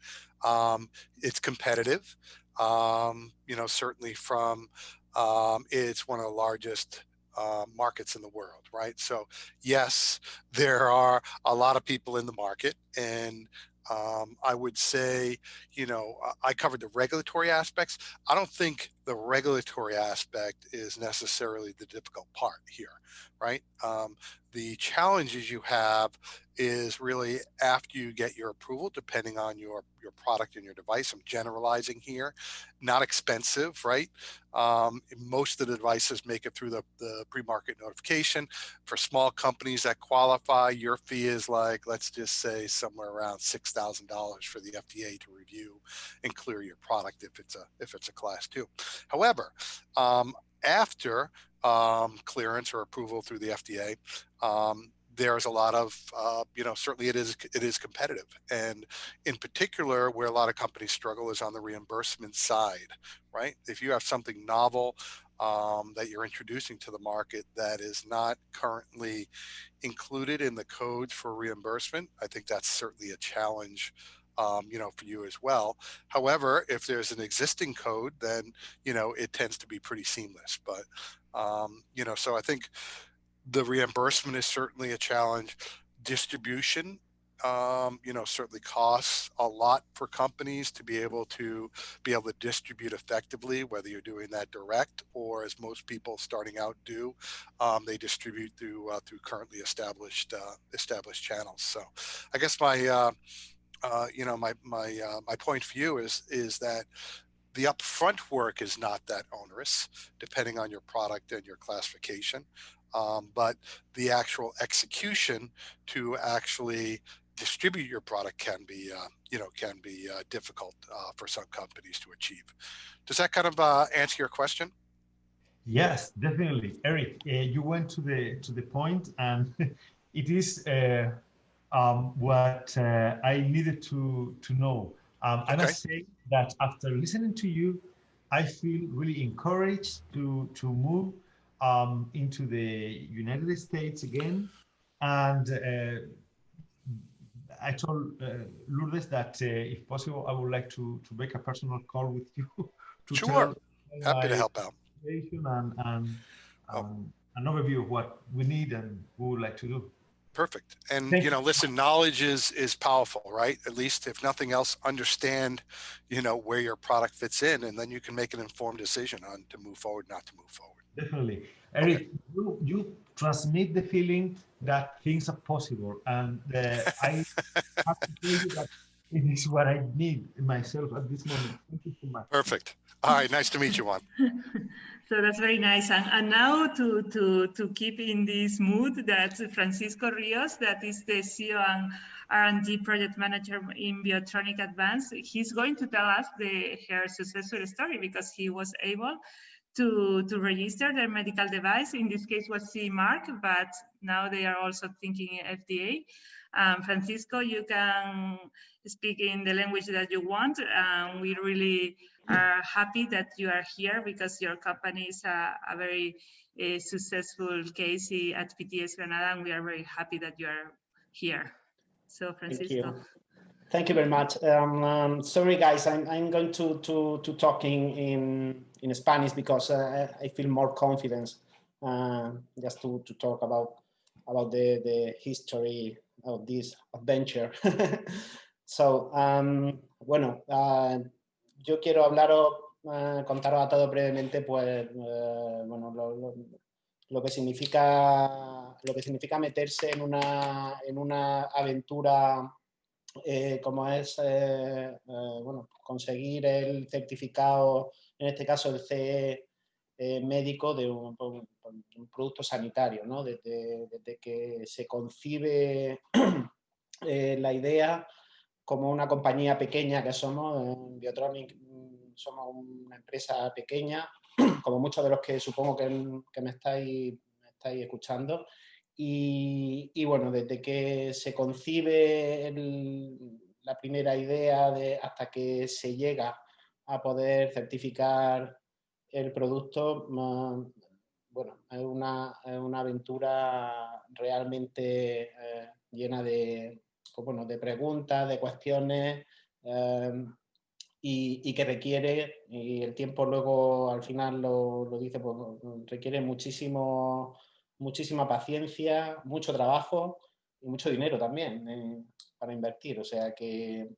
Um, it's competitive. Um, you know, certainly from um, it's one of the largest uh, markets in the world, right? So yes, there are a lot of people in the market and um, I would say, you know, I covered the regulatory aspects. I don't think the regulatory aspect is necessarily the difficult part here, right? Um, the challenges you have is really after you get your approval, depending on your, your product and your device. I'm generalizing here, not expensive, right? Um, most of the devices make it through the, the pre-market notification. For small companies that qualify, your fee is like, let's just say somewhere around $6,000 for the FDA to review and clear your product if it's a, if it's a class two. However, um, after um, clearance or approval through the FDA, um, there's a lot of, uh, you know, certainly it is it is competitive, and in particular, where a lot of companies struggle is on the reimbursement side, right? If you have something novel um, that you're introducing to the market that is not currently included in the codes for reimbursement, I think that's certainly a challenge um, you know, for you as well. However, if there's an existing code, then, you know, it tends to be pretty seamless. But, um, you know, so I think the reimbursement is certainly a challenge. Distribution, um, you know, certainly costs a lot for companies to be able to be able to distribute effectively, whether you're doing that direct or as most people starting out do, um, they distribute through uh, through currently established uh, established channels. So, I guess my uh, uh, you know, my my uh, my point for you is is that the upfront work is not that onerous, depending on your product and your classification. Um, but the actual execution to actually distribute your product can be, uh, you know, can be uh, difficult uh, for some companies to achieve. Does that kind of uh, answer your question? Yes, definitely, Eric. you went to the to the point, and it is um, what uh, I needed to, to know. Um, okay. I must say that after listening to you, I feel really encouraged to, to move um, into the United States again. And uh, I told uh, Lourdes that uh, if possible, I would like to, to make a personal call with you. to sure, happy to help out. And, and oh. um, an overview of what we need and we would like to do. Perfect. And Thank you know, listen, knowledge is is powerful, right? At least if nothing else, understand, you know, where your product fits in, and then you can make an informed decision on to move forward, not to move forward. Definitely, Eric. Okay. You you transmit the feeling that things are possible, and uh, I have to tell you that it is what I need myself at this moment. Thank you so much. Perfect. All right. Nice to meet you, Juan. So that's very nice. And, and now to, to, to keep in this mood, that Francisco Rios, that is the CEO and R&D project manager in Biotronic Advanced, he's going to tell us the her successful story because he was able to, to register their medical device. In this case was CE mark, but now they are also thinking FDA. Um, Francisco, you can speak in the language that you want. Um, we really are happy that you are here because your company is a, a very uh, successful case at PTS Granada, and we are very happy that you are here. So, Francisco. Thank you, very much. Um, um, sorry, guys, I'm, I'm going to, to, to talking in, in Spanish because uh, I feel more confidence uh, just to, to talk about, about the, the history of this adventure. so, um, bueno, uh, yo quiero hablaros, uh, contaros a todos brevemente, pues, uh, bueno, lo, lo, lo, que significa, lo que significa meterse en una, en una aventura eh, como es, eh, eh, bueno, conseguir el certificado, en este caso el CE médico de un, producto sanitario, ¿no? Desde, desde que se concibe la idea, como una compañía pequeña que somos, Biotronic mm, somos una empresa pequeña, como muchos de los que supongo que, me, estáis, estáis escuchando, y, bueno, desde que se concibe la primera idea de, hasta que se llega a poder certificar el producto, bueno, es una, una aventura realmente eh, llena de, pues bueno, de preguntas, de cuestiones eh, y, que requiere, y el tiempo luego al final lo, lo dice, pues requiere muchísimo muchísima paciencia, mucho trabajo y mucho dinero también eh, para invertir. O sea que,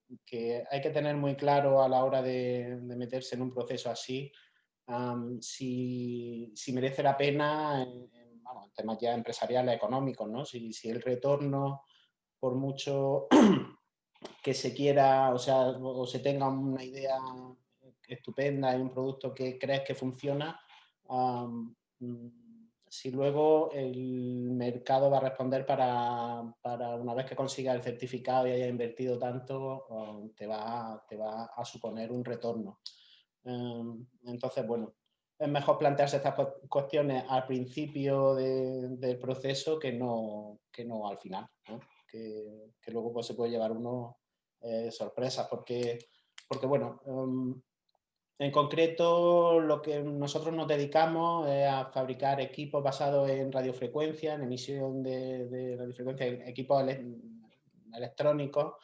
hay que tener muy claro a la hora de, meterse en un proceso así si, merece la pena en, temas ya empresariales, económicos, ¿no? Si, si, el retorno, por mucho que se quiera, o sea, o se tenga una idea estupenda y un producto que crees que funciona, si luego el mercado va a responder para, una vez que consiga el certificado y haya invertido tanto, te va, te va a suponer un retorno. Em, entonces, bueno, es mejor plantearse estas cuestiones al principio del proceso que no, que no al final, Que, luego pues, se puede llevar uno eh, sorpresas, porque, porque bueno, em, en concreto, lo que nosotros nos dedicamos es a fabricar equipos basados en radiofrecuencia, en emisión de, radiofrecuencia, equipos electrónicos,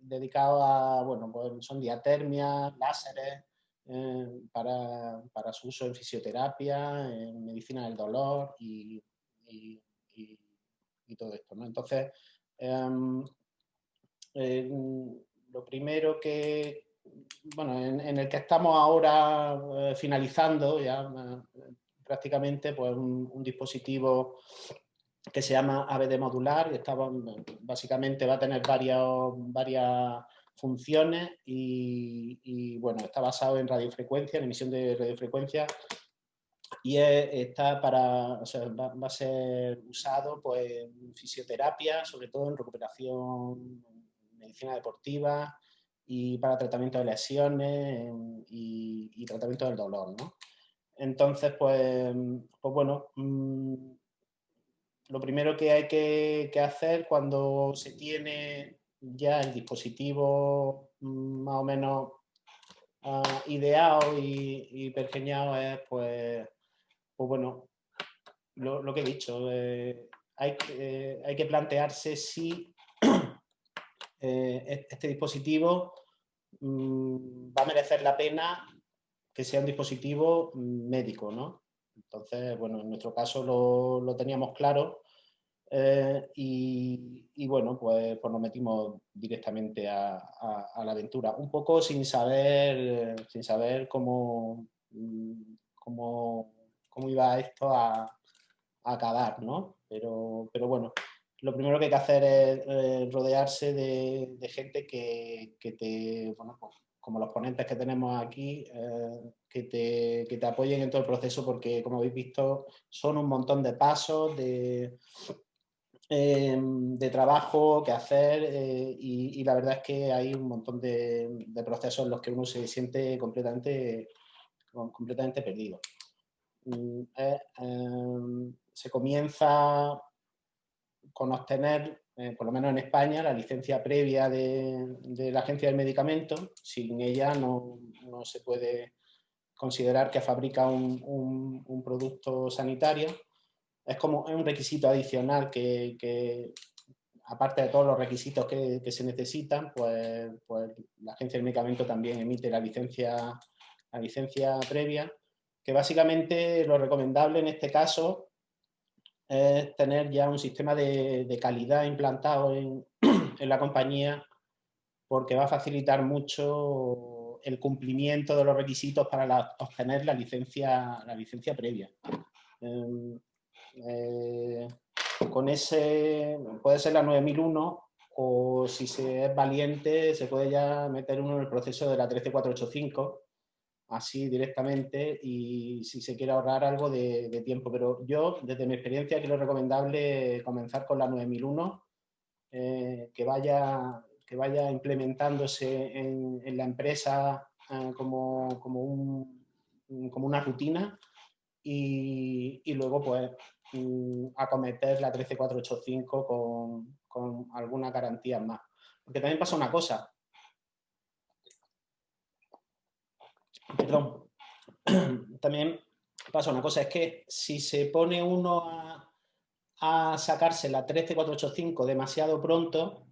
dedicados a, bueno, pues son diatermias, láseres, eh, para, su uso en fisioterapia, en medicina del dolor y, todo esto. Entonces, em, lo primero que, bueno, en, el que estamos ahora eh, finalizando ya eh, prácticamente pues un, dispositivo que se llama ABD modular y está, básicamente va a tener varias, varias funciones y, bueno, está basado en radiofrecuencia, en emisión de radiofrecuencia y está para, va, va, a ser usado pues, en fisioterapia, sobre todo en recuperación, medicina deportiva, y para tratamiento de lesiones y, tratamiento del dolor. ¿no? Entonces, pues, pues bueno, mm, lo primero que hay que, hacer cuando se tiene ya el dispositivo mm, más o menos ah, ideado y, y, pergeñado es, pues, pues bueno, lo, que he dicho, eh, hay, eh, hay que plantearse si eh, este dispositivo mm, va a merecer la pena que sea un dispositivo médico, ¿no? Entonces, bueno, en nuestro caso lo, teníamos claro eh, y, bueno, pues, pues, nos metimos directamente a, la aventura, un poco sin saber, sin saber cómo, mm, cómo, cómo iba esto a, a acabar, ¿no? Pero, pero bueno, lo primero que hay que hacer es eh, rodearse de, gente que, te, bueno, pues, como los ponentes que tenemos aquí, eh, que, te, que, te, apoyen en todo el proceso porque, como habéis visto, son un montón de pasos, de, em, de trabajo que hacer eh, y, la verdad es que hay un montón de, de, procesos en los que uno se siente completamente, completamente perdido. Mm, em, se comienza con obtener, eh, por lo menos en España, la licencia previa de, la Agencia del Medicamento. Sin ella no, se puede considerar que fabrica un, producto sanitario. Es como un requisito adicional que, aparte de todos los requisitos que, se necesitan, pues, pues, la Agencia del Medicamento también emite la licencia, la licencia previa, que básicamente lo recomendable en este caso es tener ya un sistema de, calidad implantado en, la compañía porque va a facilitar mucho el cumplimiento de los requisitos para obtener la licencia, la licencia previa. Em, eh, con ese, puede ser la 9001 o si se es valiente se puede ya meter uno en el proceso de la 13485 así directamente y si se quiere ahorrar algo de, tiempo. Pero yo, desde mi experiencia, creo recomendable comenzar con la 9001 que, vaya, que vaya implementándose en, la empresa como, como, un, como una rutina y, y luego pues mm, acometer la 13485 con, con algunas garantías más. Porque también pasa una cosa. Perdón. También pasa una cosa, es que si se pone uno a, sacarse la 13485 demasiado pronto,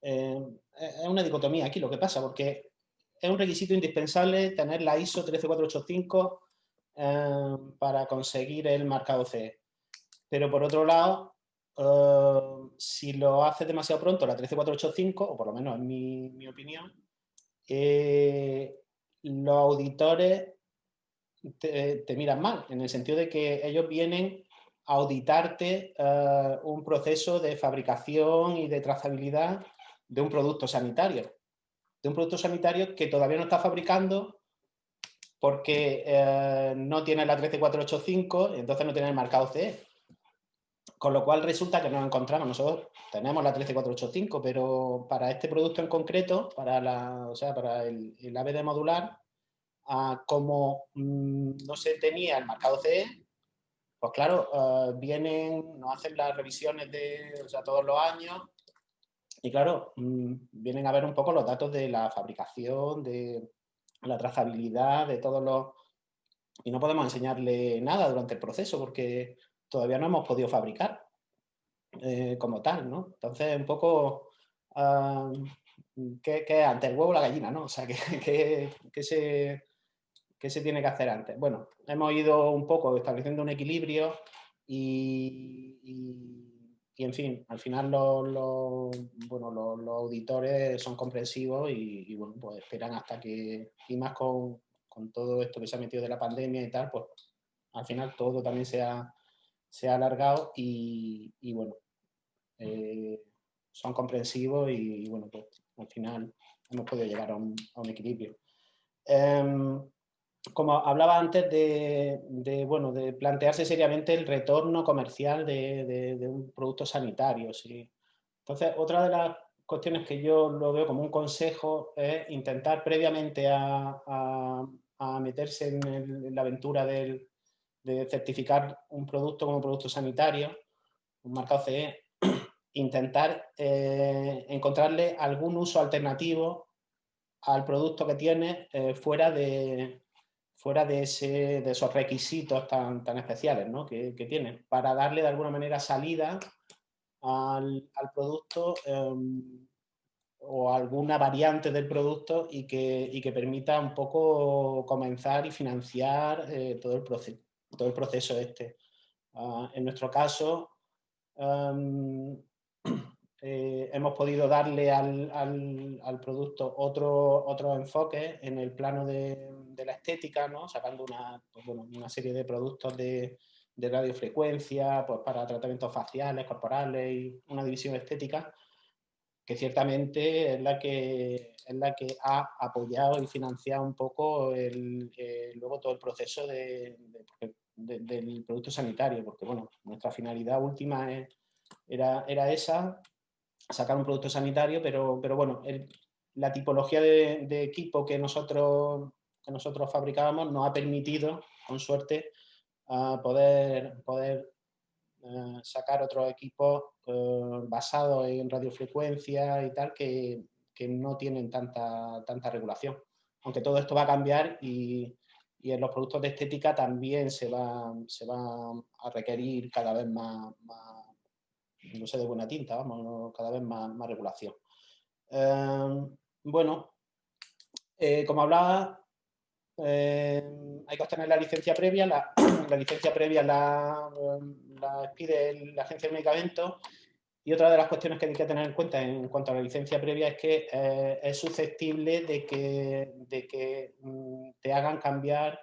eh, es una dicotomía aquí lo que pasa, porque es un requisito indispensable tener la ISO 13485 eh, para conseguir el marcado CE. Pero por otro lado, eh, si lo haces demasiado pronto, la 13485, o por lo menos en mi, opinión, los auditores te, miran mal, en el sentido de que ellos vienen a auditarte eh, un proceso de fabricación y de trazabilidad de un producto sanitario. De un producto sanitario que todavía no está fabricando porque no tiene la 13485 y entonces no tiene el marcado CE. Con lo cual resulta que nos encontramos, nosotros tenemos la 13485, pero para este producto en concreto, para, la, o sea, para el, el ABD modular, ah, como mm, no se tenía el marcado CE, pues claro, ah, vienen, nos hacen las revisiones de o sea, todos los años y claro, mm, vienen a ver un poco los datos de la fabricación, de la trazabilidad, de todos los... Y no podemos enseñarle nada durante el proceso porque todavía no hemos podido fabricar eh, como tal, ¿no? Entonces, un poco, uh, ¿qué, ¿qué, antes, el huevo o la gallina, no? O sea, ¿qué, qué, se, ¿qué se tiene que hacer antes? Bueno, hemos ido un poco estableciendo un equilibrio y, y, en fin, al final los, bueno, los, auditores son comprensivos y, bueno, pues esperan hasta que, y más con, con todo esto que se ha metido de la pandemia y tal, pues al final todo también sea se ha alargado y, bueno, eh, son comprensivos y, bueno, pues al final hemos podido llegar a un, equilibrio. Em, como hablaba antes de, bueno, de plantearse seriamente el retorno comercial de, un producto sanitario. ¿sí? Entonces, otra de las cuestiones que yo lo veo como un consejo es intentar previamente a, meterse en la aventura del, de certificar un producto como producto sanitario, un marcado CE, intentar eh, encontrarle algún uso alternativo al producto que tiene eh, fuera, de, fuera de, esos requisitos tan, tan especiales ¿no? que, que, tiene, para darle de alguna manera salida al, al producto em, o alguna variante del producto y que, y que, permita un poco comenzar y financiar eh, todo el proceso todo el proceso este. Ah, en nuestro caso, eh, hemos podido darle al, al, producto otro, otro enfoque en el plano de, de la estética, ¿no? sacando una, pues bueno, una serie de productos de, de radiofrecuencia pues para tratamientos faciales, corporales y una división estética que ciertamente es la que, es la que ha apoyado y financiado un poco el, eh, luego todo el proceso de, del producto sanitario, porque bueno, nuestra finalidad última era, era esa, sacar un producto sanitario, pero, pero bueno, la tipología de, equipo que nosotros, que nosotros fabricábamos nos ha permitido, con suerte, poder, poder eh, sacar otros equipos eh, basados en radiofrecuencia y tal, que, que, no tienen tanta, tanta regulación. Aunque todo esto va a cambiar y, y en los productos de estética también se va, se va a requerir cada vez más, no sé, de buena tinta, vamos, cada vez más, más regulación. Em, bueno, eh, como hablaba, em, hay que obtener la licencia previa, la, licencia previa la, la, pide la Agencia de Medicamentos y otra de las cuestiones que hay que tener en cuenta en cuanto a la licencia previa es que eh, es susceptible de que, mm, te hagan cambiar,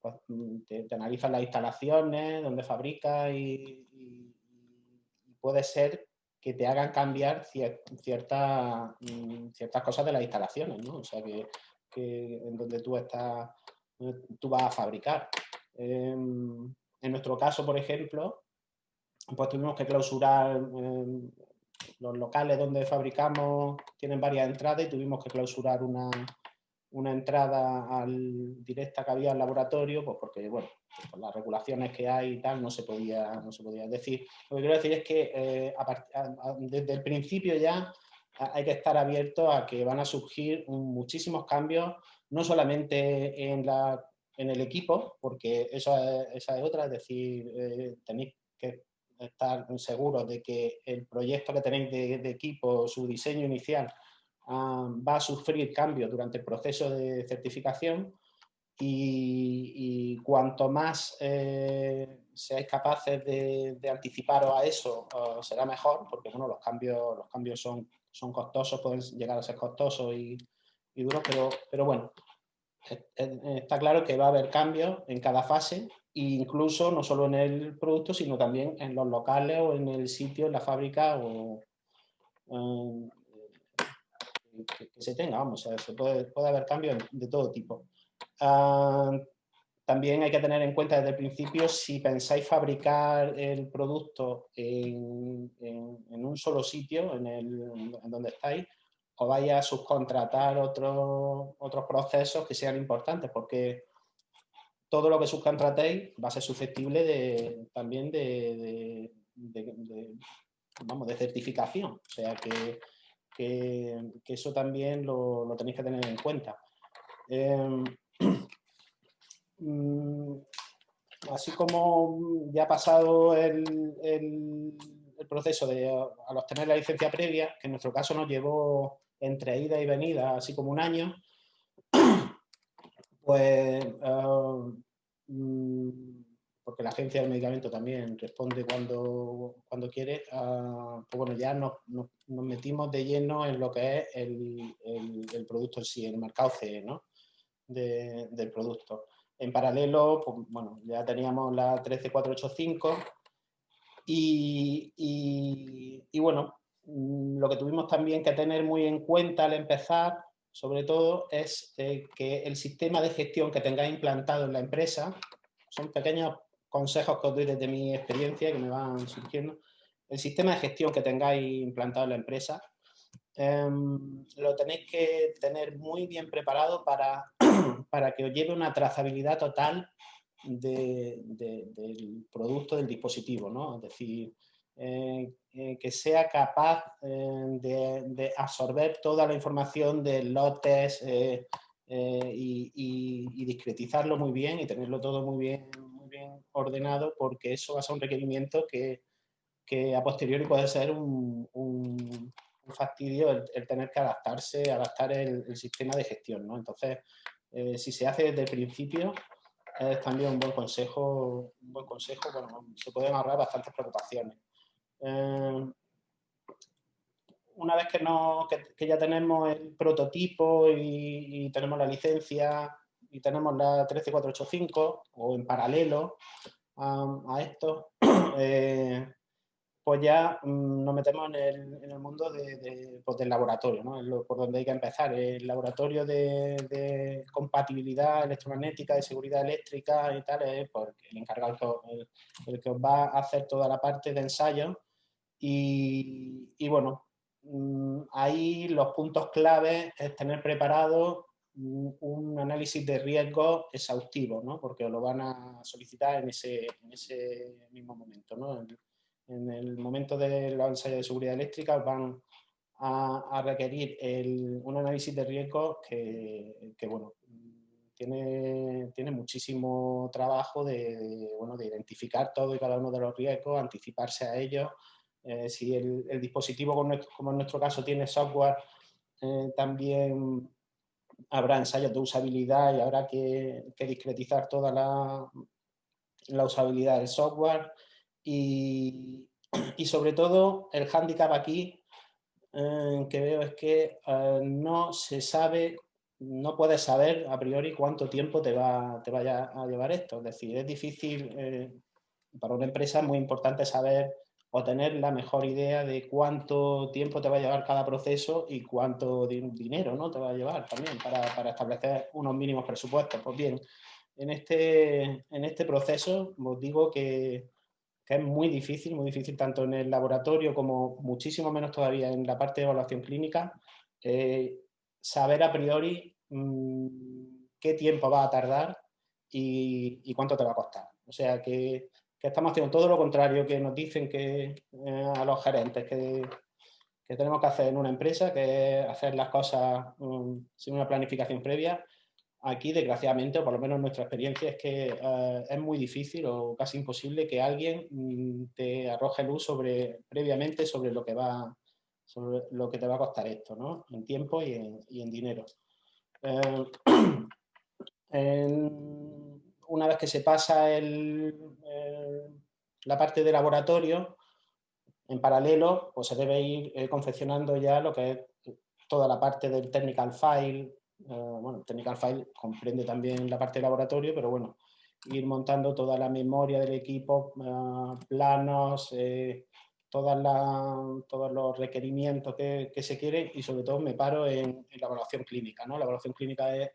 pues, mm, te, analizan las instalaciones, donde fabrica y, puede ser que te hagan cambiar mm, ciertas cosas de las instalaciones, ¿no? O sea, que, en donde tú, estás, tú vas a fabricar. Em, en nuestro caso, por ejemplo, pues tuvimos que clausurar, em, los locales donde fabricamos tienen varias entradas y tuvimos que clausurar una, una entrada al, directa que había al laboratorio, pues porque, bueno, por las regulaciones que hay y tal, no se podía, no se podía decir. Lo que quiero decir es que eh, desde el principio ya hay que estar abierto a que van a surgir muchísimos cambios, no solamente en, la, en el equipo, porque esa es, otra, es decir, eh, tenéis que estar seguros de que el proyecto que tenéis de equipo, su diseño inicial, va a sufrir cambios durante el proceso de certificación y, cuanto más eh, seáis capaces de, anticiparos a eso, será mejor, porque bueno, los cambios, los cambios son, son costosos, pueden llegar a ser costosos y, duros, pero, pero bueno, está claro que va a haber cambios en cada fase, incluso no solo en el producto, sino también en los locales o en el sitio, en la fábrica o, que, se tenga, vamos, se puede, puede haber cambios de todo tipo. Ah, también hay que tener en cuenta desde el principio si pensáis fabricar el producto en, en, un solo sitio, en, el, en donde estáis, o vaya a subcontratar otros otros procesos que sean importantes, porque todo lo que subcontratéis va a ser susceptible de, también de, vamos, de certificación. O sea que que, eso también lo, tenéis que tener en cuenta. Em, así como ya ha pasado el, proceso de al obtener la licencia previa, que en nuestro caso nos llevó entre ida y venida así como un año, pues ah, mm, porque la agencia del medicamento también responde cuando, cuando quiere, uh, pues bueno, ya nos, metimos de lleno en lo que es el, producto en sí, el mercado CE, ¿no? De, del producto. En paralelo, pues, bueno, ya teníamos la 13485 y, y, y bueno, mm, lo que tuvimos también que tener muy en cuenta al empezar, sobre todo, es eh, que el sistema de gestión que tengáis implantado en la empresa son pequeños consejos que os doy desde mi experiencia que me van surgiendo. El sistema de gestión que tengáis implantado en la empresa em, lo tenéis que tener muy bien preparado para, para que os lleve una trazabilidad total del producto, del dispositivo, ¿no? Es decir, eh, eh, que sea capaz eh, de, absorber toda la información de lotes y, discretizarlo muy bien y tenerlo todo muy bien bien ordenado porque eso va a ser un requerimiento que, que a posteriori puede ser un, fastidio el, tener que adaptarse, adaptar el, sistema de gestión. ¿no? Entonces, eh, si se hace desde el principio, es también un buen consejo, un buen consejo, bueno, se pueden ahorrar bastantes preocupaciones. Eh, una vez que, no, que, ya tenemos el prototipo y, tenemos la licencia y tenemos la 13485 o en paralelo a esto, eh, pues ya mm, nos metemos en el, en el mundo de, pues del laboratorio, ¿no? Es por donde hay que empezar. El laboratorio de, compatibilidad electromagnética, de seguridad eléctrica y tal, es pues, el encargado, el, el, que os va a hacer toda la parte de ensayo. Y, y bueno, mm, ahí los puntos clave es tener preparado un análisis de riesgo exhaustivo, ¿no? porque lo van a solicitar en ese, en ese mismo momento. ¿no? En, el momento de los ensayos de seguridad eléctrica van a, requerir un análisis de riesgo que, que bueno, tiene, tiene, muchísimo trabajo de, bueno, de identificar todo y cada uno de los riesgos, anticiparse a ellos. Eh, si el, dispositivo, como en nuestro caso, tiene software, eh, también habrá ensayos de usabilidad y habrá que, discretizar toda la, la, usabilidad del software y, sobre todo el hándicap aquí eh, que veo es que eh, no se sabe, no puedes saber a priori cuánto tiempo te, va, te vaya a llevar esto. Es decir, es difícil, eh, para una empresa es muy importante saber o tener la mejor idea de cuánto tiempo te va a llevar cada proceso y cuánto dinero ¿no? te va a llevar también para, para, establecer unos mínimos presupuestos. Pues bien, en este, en este proceso os digo que, que es muy difícil, muy difícil tanto en el laboratorio como muchísimo menos todavía en la parte de evaluación clínica, eh, saber a priori mm, qué tiempo va a tardar y, cuánto te va a costar. O sea que, estamos haciendo todo lo contrario que nos dicen que eh, a los gerentes que, tenemos que hacer en una empresa, que es hacer las cosas mm, sin una planificación previa. Aquí, desgraciadamente, o por lo menos nuestra experiencia, es que eh, es muy difícil o casi imposible que alguien mm, te arroje luz sobre, previamente sobre lo que va sobre lo que te va a costar esto, ¿no? En tiempo y en, dinero. Eh, una vez que se pasa el, la parte de laboratorio, en paralelo, pues se debe ir eh, confeccionando ya lo que es toda la parte del technical file. Eh, bueno, technical file comprende también la parte de laboratorio, pero bueno, ir montando toda la memoria del equipo, planos, todas todos los requerimientos que, se quieren y sobre todo me paro en, la evaluación clínica. ¿no? La evaluación clínica es,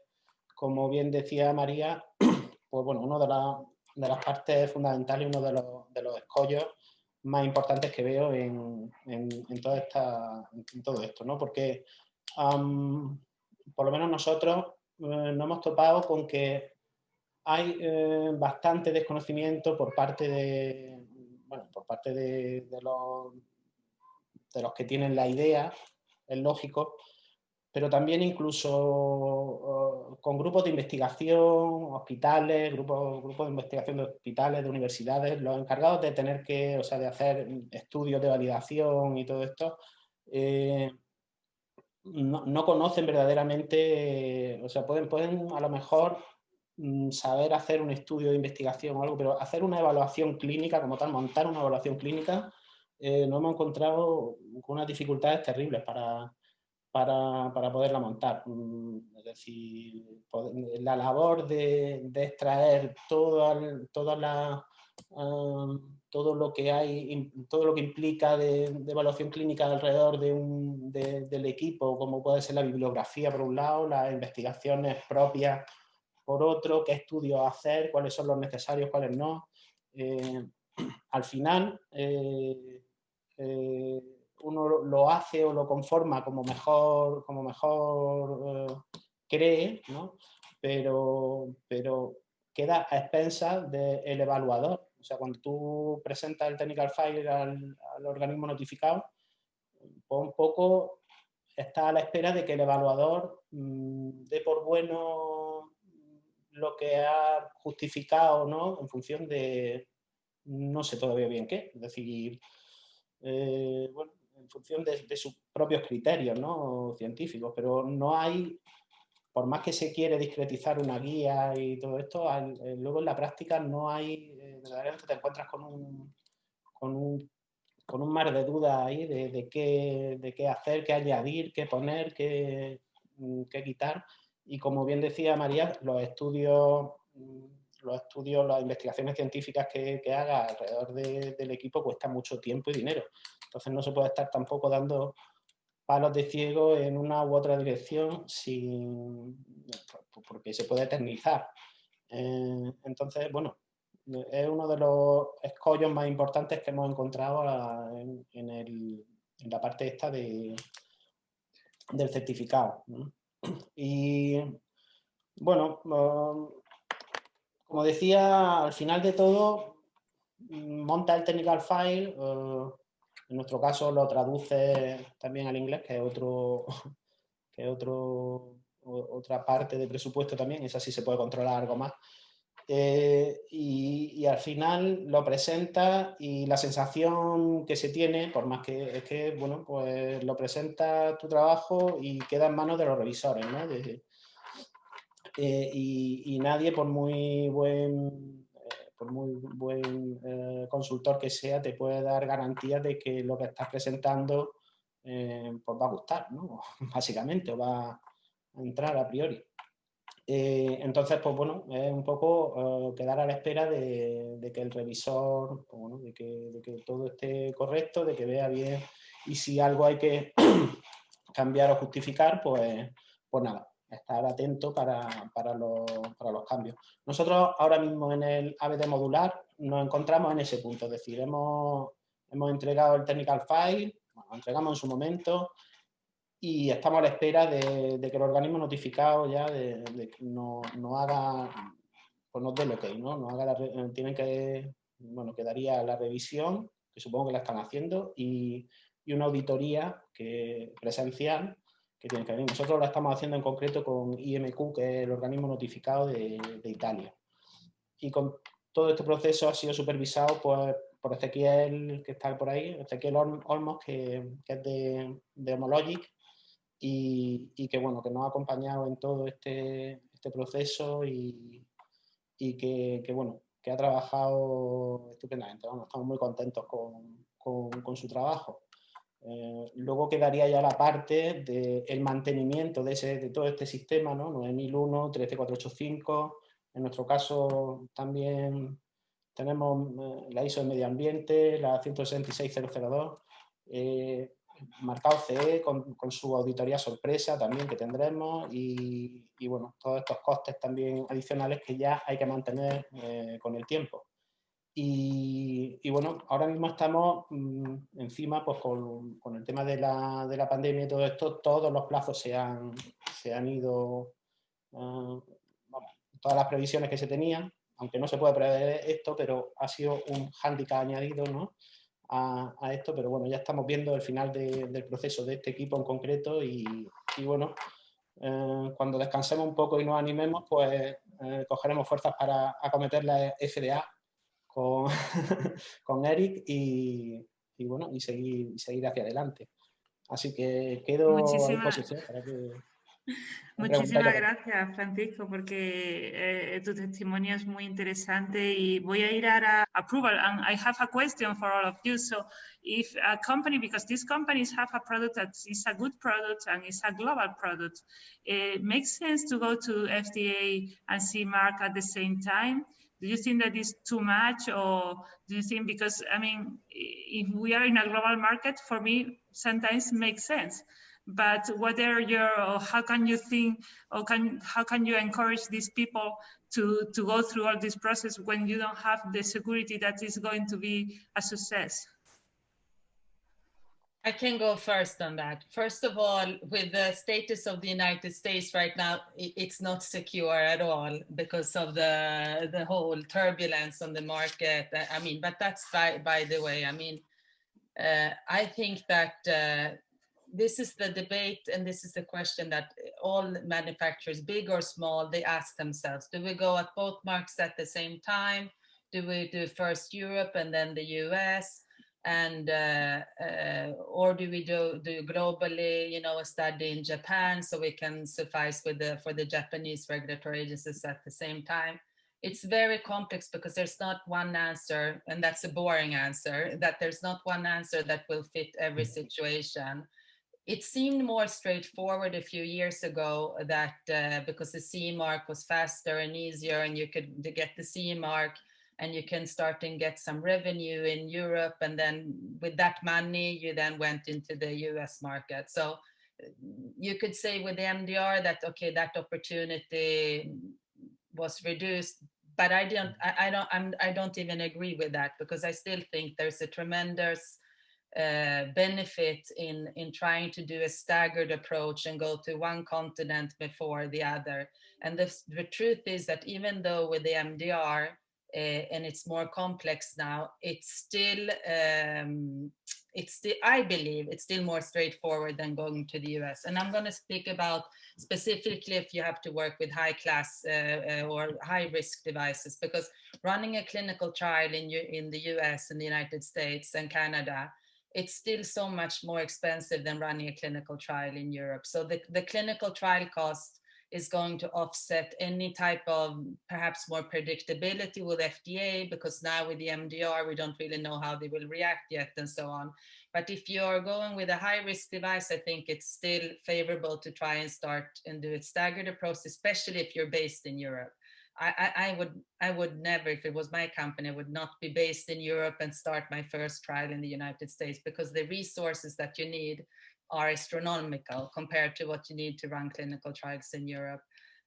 como bien decía María, pues bueno, una de, las partes fundamentales, uno de los, de los escollos más importantes que veo en, en, toda esta, todo esto, ¿no? porque por lo menos nosotros eh, nos hemos topado con que hay eh, bastante desconocimiento por parte de, por parte de, los, de los que tienen la idea, es lógico, pero también incluso con grupos de investigación, hospitales, grupos, grupos de investigación de hospitales, de universidades, los encargados de tener que, o sea, de hacer estudios de validación y todo esto, eh, no, no, conocen verdaderamente, o sea, pueden, pueden a lo mejor Mm, saber hacer un estudio de investigación o algo, pero hacer una evaluación clínica como tal, montar una evaluación clínica, eh, nos hemos encontrado con unas dificultades terribles para, para, para poderla montar. Mm, es decir, la labor de, extraer toda, toda la, todo lo que hay, todo lo que implica de, evaluación clínica alrededor de un, del equipo, como puede ser la bibliografía por un lado, las investigaciones propias por otro, qué estudios hacer, cuáles son los necesarios, cuáles no. Eh, al final, eh, eh, uno lo hace o lo conforma como mejor, como mejor cree, ¿no? pero, pero queda a expensas del evaluador. O sea, cuando tú presentas el technical file al, organismo notificado, pues un poco está a la espera de que el evaluador mm, dé por bueno lo que ha justificado no en función de no sé todavía bien qué, es decir, eh, en función de, sus propios criterios ¿no? científicos, pero no hay, por más que se quiere discretizar una guía y todo esto, eh, luego en la práctica no hay, verdaderamente te encuentras con un, con un, con un mar de dudas ahí de, qué, de qué hacer, qué añadir, qué poner, qué, mm, qué quitar, y como bien decía María, los estudios, mm, los estudios, las investigaciones científicas que, haga alrededor del equipo cuestan mucho tiempo y dinero. Entonces no se puede estar tampoco dando palos de ciego en una u otra dirección sin, porque se puede eternizar. Eh, entonces, bueno, es uno de los escollos más importantes que hemos encontrado en, la parte esta de, del certificado. Y bueno, um, como decía, al final de todo, mm, monta el technical file, uh, en nuestro caso lo traduce también al inglés, que es otro, que otro, otra parte de presupuesto también, esa sí se puede controlar algo más. Eh, y, al final lo presenta y la sensación que se tiene, por más que es que, bueno, pues lo presenta tu trabajo y queda en manos de los revisores, ¿no? Eh, y, nadie, por muy buen, eh, por muy buen consultor que sea, te puede dar garantías de que lo que estás presentando pues va a gustar, ¿no? Básicamente, o va a entrar a priori. Eh, entonces, pues bueno, es un poco eh, quedar a la espera de, que el revisor, pues bueno, de, que, todo esté correcto, de que vea bien y si algo hay que cambiar o justificar, pues, pues nada, estar atento para, los, cambios. Nosotros ahora mismo en el ABD modular nos encontramos en ese punto, es decir, hemos, hemos entregado el technical file, lo entregamos en su momento y estamos a la espera de, que el organismo notificado ya de, no, no, haga, pues nos dé lo que ¿no? no haga la, tienen que, bueno, quedaría la revisión, que supongo que la están haciendo, y, y una auditoría que, presencial que tiene que venir. Nosotros la estamos haciendo en concreto con IMQ, que es el organismo notificado de, de Italia. Y con todo este proceso ha sido supervisado pues, por Ezequiel, que está por ahí, Ezequiel Olmos, que, que es de, de Homologic, y, que, bueno, que nos ha acompañado en todo este, este proceso y, y que, bueno, que ha trabajado estupendamente. Vamos, estamos muy contentos con, con, su trabajo. Eh, luego quedaría ya la parte del mantenimiento de, ese, de todo este sistema, ¿no? 9001, 13485, en nuestro caso también tenemos eh, la ISO de medio ambiente, la 166002, eh, marcado CE con, con, su auditoría sorpresa también que tendremos y, y, bueno, todos estos costes también adicionales que ya hay que mantener eh, con el tiempo. Y, y, bueno, ahora mismo estamos mmm, encima pues con, con, el tema de la, de la, pandemia y todo esto, todos los plazos se han, se han ido, uh, bueno, todas las previsiones que se tenían, aunque no se puede prever esto, pero ha sido un hándicap añadido ¿no? A, a, esto, pero bueno, ya estamos viendo el final de, del proceso de este equipo en concreto y, y bueno, eh, cuando descansemos un poco y nos animemos, pues eh, cogeremos fuerzas para acometer la FDA con, con Eric y, y, bueno, y seguir, y seguir hacia adelante. Así que quedo Muchísimas, a disposición para que... Muchísimas gracias, Francisco, porque eh, tu testimonio es muy interesante y voy a ir a approval. And I have a question for all of you. So, if a company, because these companies have a product that is a good product and is a global product, it makes sense to go to FDA and CE mark at the same time. do you think that is too much or do you think because i mean if we are in a global market for me sometimes makes sense but what are your or how can you think or can how can you encourage these people to to go through all this process when you don't have the security that is going to be a success I can go first on that. First of all, with the status of the United States right now, it's not secure at all because of the the whole turbulence on the market. I mean, but that's by by the way. I mean, uh, I think that uh, this is the debate and this is the question that all manufacturers, big or small, they ask themselves: Do we go at both marks at the same time? Do we do first Europe and then the US? and uh, uh, or do we do do globally you know a study in japan so we can suffice with the for the japanese regulatory agencies at the same time it's very complex because there's not one answer and that's a boring answer that there's not one answer that will fit every situation it seemed more straightforward a few years ago that uh, because the CE mark was faster and easier and you could get the CE mark and you can start and get some revenue in Europe. And then with that money, you then went into the US market. So you could say with the MDR that, okay, that opportunity was reduced, but I don't, I, I don't, I'm, I don't even agree with that because I still think there's a tremendous uh, benefit in in trying to do a staggered approach and go to one continent before the other. And the, the truth is that even though with the MDR, uh, and it's more complex now, it's still, um, it's still, I believe it's still more straightforward than going to the US. And I'm going to speak about specifically if you have to work with high class uh, uh, or high risk devices, because running a clinical trial in, in the US and the United States and Canada, it's still so much more expensive than running a clinical trial in Europe. So the, the clinical trial cost is going to offset any type of perhaps more predictability with FDA because now with the MDR, we don't really know how they will react yet and so on. But if you're going with a high risk device, I think it's still favorable to try and start and do a staggered approach, especially if you're based in Europe. I, I, I, would I would never, if it was my company, I would not be based in Europe and start my first trial in the United States because the resources that you need are astronomical compared to what you need to run clinical trials in Europe.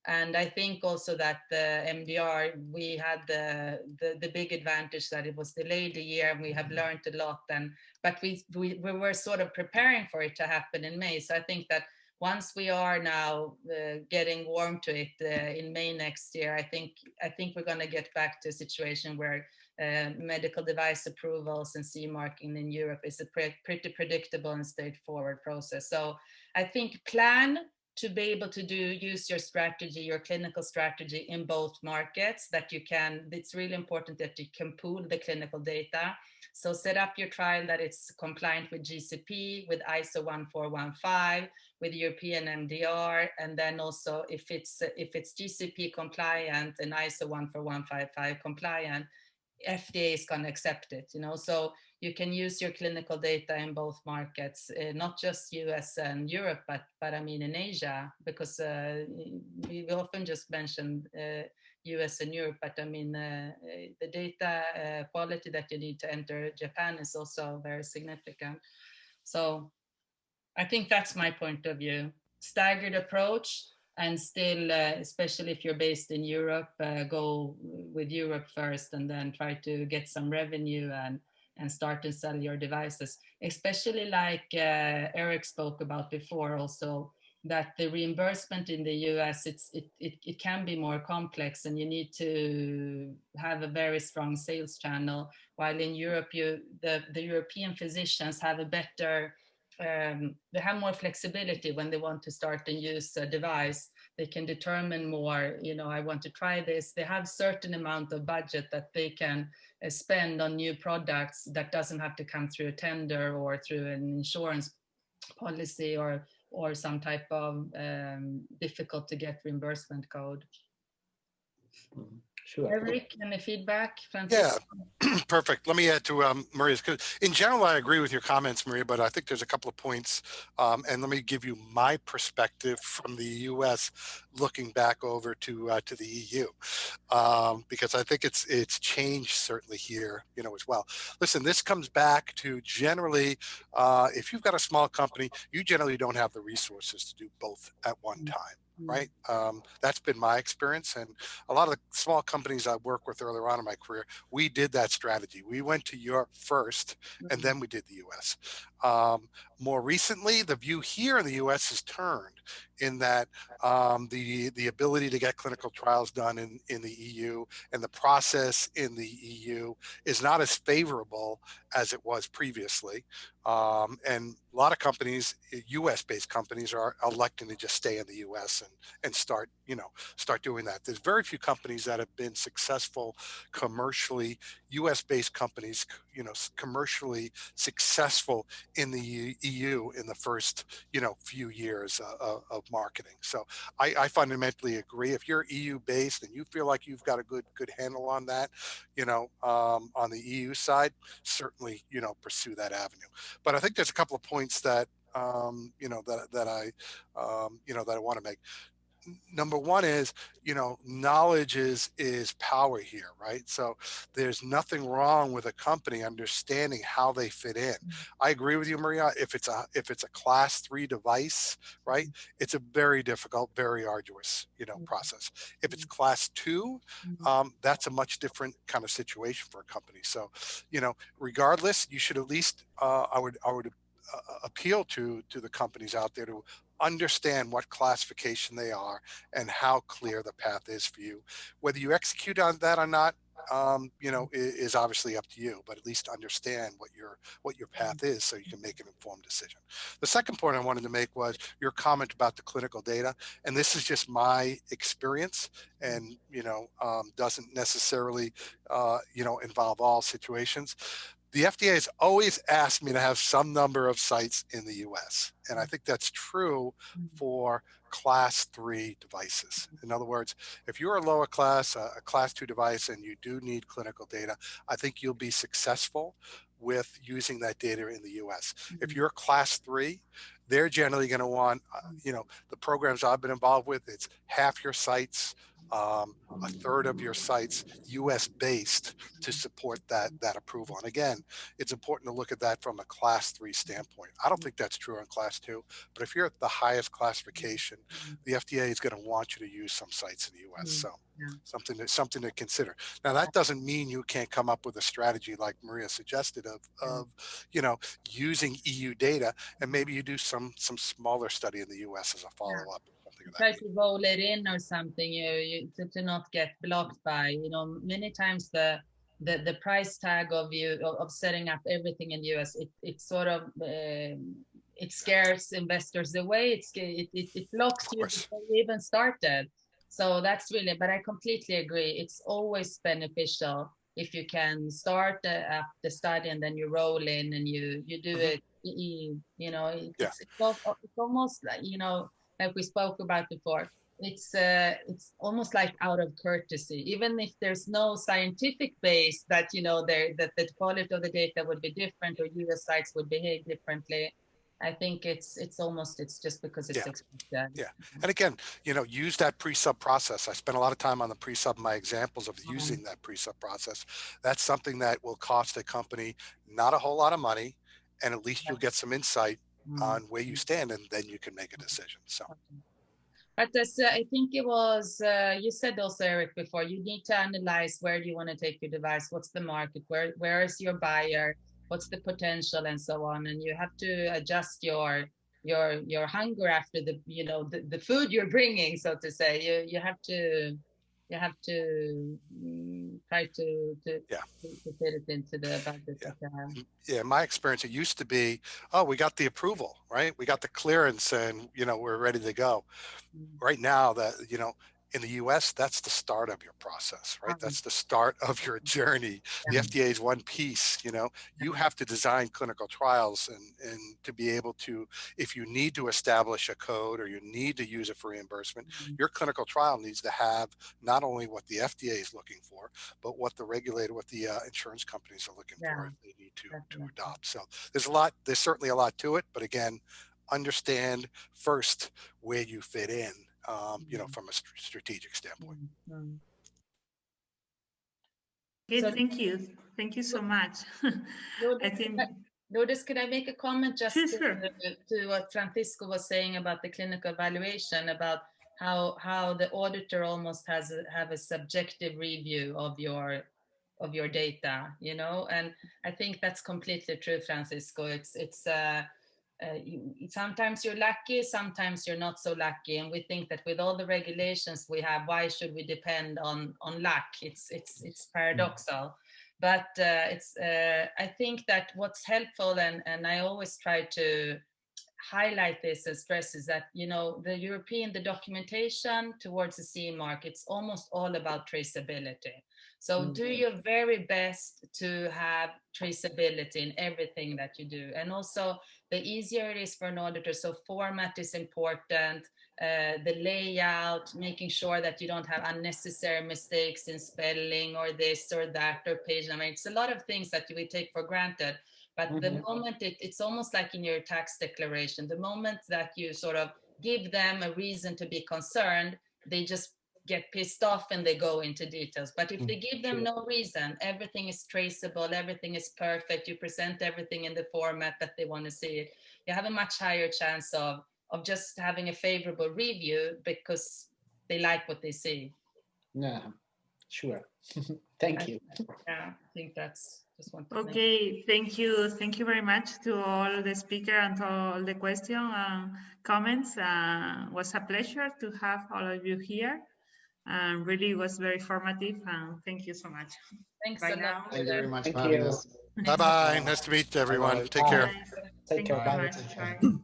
and I think also that the MDR, we had the, the, the big advantage that it was delayed a year and we have mm-hmm. learned a lot. And but we, we we were sort of preparing for it to happen in May. So I think that once we are now uh, getting warm to it uh, in May next year, I think I think we're going to get back to a situation where uh, medical device approvals and CE marking in Europe is a pre pretty predictable and straightforward process. So I think plan to be able to do use your strategy, your clinical strategy in both markets that you can, it's really important that you can pool the clinical data. So set up your trial that it's compliant with GCP, with ISO 1415, with European MDR, and then also if it's if it's GCP compliant and ISO 14155 compliant, FDA is going to accept it, you know, so you can use your clinical data in both markets, uh, not just US and Europe, but, but I mean in Asia, because uh, we often just mentioned uh, US and Europe, but I mean, uh, the data uh, quality that you need to enter Japan is also very significant. So I think that's my point of view. Staggered approach, and still, uh, especially if you're based in Europe, uh, go with Europe first and then try to get some revenue and, and start to sell your devices, especially like uh, Eric spoke about before also, that the reimbursement in the US, it's, it, it, it can be more complex and you need to have a very strong sales channel, while in Europe, you, the, the European physicians have a better um, they have more flexibility when they want to start and use a device. They can determine more, you know, I want to try this. They have certain amount of budget that they can uh, spend on new products that doesn't have to come through a tender or through an insurance policy or or some type of um, difficult to get reimbursement code. Mm-hmm. Sure. Eric, any feedback? Francisco? Yeah, perfect. Let me add to um, Maria's, because in general, I agree with your comments, Maria, but I think there's a couple of points. Um, and let me give you my perspective from the US looking back over to uh, to the EU, um, because I think it's it's changed certainly here, you know, as well. Listen, this comes back to generally, uh, if you've got a small company, you generally don't have the resources to do both at one mm. time. Right? Um, that's been my experience. And a lot of the small companies I worked with earlier on in my career, we did that strategy. We went to Europe first, and mm-hmm. then we did the US. Um, more recently, the view here in the US has turned in that um, the, the ability to get clinical trials done in, in the EU and the process in the EU is not as favorable as it was previously. Um, and a lot of companies, US based companies are electing to just stay in the US and, and start, you know, start doing that. There's very few companies that have been successful commercially, US based companies, you know, commercially successful in the EU in the first, you know, few years uh, of marketing. So I, I fundamentally agree. If you're EU based and you feel like you've got a good, good handle on that, you know, um, on the EU side, certainly, you know, pursue that avenue. But I think there's a couple of points that, um, you know, that, that I, um, you know, that I want to make number one is you know knowledge is is power here right so there's nothing wrong with a company understanding how they fit in mm-hmm. i agree with you maria if it's a if it's a class three device right mm-hmm. it's a very difficult very arduous you know mm-hmm. process if it's class two um, that's a much different kind of situation for a company so you know regardless you should at least uh, i would i would uh, appeal to to the companies out there to understand what classification they are and how clear the path is for you. Whether you execute on that or not, um, you know, is, is, obviously up to you, but at least understand what your what your path is so you can make an informed decision. The second point I wanted to make was your comment about the clinical data, and this is just my experience, and you know, um, doesn't necessarily, uh, you know, involve all situations the FDA has always asked me to have some number of sites in the US. And I mm. think that's true mm. for class three devices. In other words, if you're a lower class, a class two device, and you do need clinical data, I think you'll be successful with using that data in the US. If mm-hmm. you're class three, they're generally going to want, uh, you know, the programs I've been involved with, it's half your sites um, a third of your sites US based to support that, that approval. And again, it's important to look at that from a class three standpoint. I don't think that's true on class two, but if you're at the highest classification, the FDA is going to want you to use some sites in the US. Mm, So yeah. something that something to consider. Now that doesn't mean you can't come up with a strategy like Maria suggested of, of you know, using EU data and maybe you do some some smaller study in the US as a follow-up. Something of that try to roll it in or something you, you to, to not get blocked by you know many times the the, the price tag of you of, setting up everything in the us it, it sort of um, it scares investors away it's it, it, it blocks you before you even started so that's really but i completely agree it's always beneficial if you can start uh, the study and then you roll in and you you do Mhm. it you, know it's, Yeah. it's, it's almost like you know like we spoke about before it's uh, it's almost like out of courtesy even if there's no scientific base that you know there that the quality of the data would be different or us sites would behave differently i think it's it's almost it's just because it's Yeah. expected Yeah. And again, you know, use that pre-sub process. I spent a lot of time on the pre-sub, my examples of using that pre-sub process. That's something that will cost a company not a whole lot of money. And at least you'll get some insight Mm. on where you stand and then you can make a decision. So But as uh, I think it was, uh, you said also, Eric, before, you need to analyze where do you want to take your device? What's the market? Where Where is your buyer? What's the potential and so on? And you have to adjust your your your hunger after the you know the, the food you're bringing, so to say. You you have to you have to mm, try to to, Yeah. to, to fit it into the budget. Yeah. that yeah, my experience, it used to be, oh, we got the approval, right? We got the clearance and, you know, we're ready to go. Mm. Right now that, you know, in the US, that's the start of your process, right? That's the start of your journey. The FDA is one piece, you know, you have to design clinical trials and, and to be able to, if you need to establish a code or you need to use it for reimbursement, Mhm. your clinical trial needs to have not only what the FDA is looking for, but what the regulator, what the uh, insurance companies are looking for if they need to, to adopt. So there's a lot, there's certainly a lot to it, but again, understand first where you fit in, um, you know, Mhm. from a str- strategic standpoint. Mm, mm. Okay, So- thank you. Thank you so much. I think, could I- Lourdes, could I make a comment just Sure, to, sure. to what Francisco was saying about the clinical evaluation, about how how the auditor almost has a, have a subjective review of your of your data, you know, and I think that's completely true, Francisco. It's it's uh, uh, you, sometimes you're lucky, sometimes you're not so lucky, and we think that with all the regulations we have, why should we depend on on luck? It's it's it's paradoxal. But uh, it's uh, i think that what's helpful and, and i always try to highlight this and stress is that you know the european the documentation towards the ce mark it's almost all about traceability so do Mhm. your very best to have traceability in everything that you do and also the easier it is for an auditor so format is important uh, the layout, making sure that you don't have unnecessary mistakes in spelling or this or that or page number. I mean, it's a lot of things that we take for granted. But the Mhm. moment it, it's almost like in your tax declaration, the moment that you sort of give them a reason to be concerned, they just get pissed off and they go into details. But if they give them sure. no reason, everything is traceable, everything is perfect, you present everything in the format that they want to see it, you have a much higher chance of of just having a favorable review because they like what they see. Yeah, sure. Thank you. Yeah, I think that's just one. thing. okay, thank you. Thank you very much to all the speaker and to all the question and comments. Uh, was a pleasure to have all of you here. And really was very formative and thank you so much. Thanks Bye a now. lot. Thank you very much Thank you. Bye-bye. Nice to meet everyone. Bye-bye. Take care. Thank Take you care. very Bye. Take care. Bye.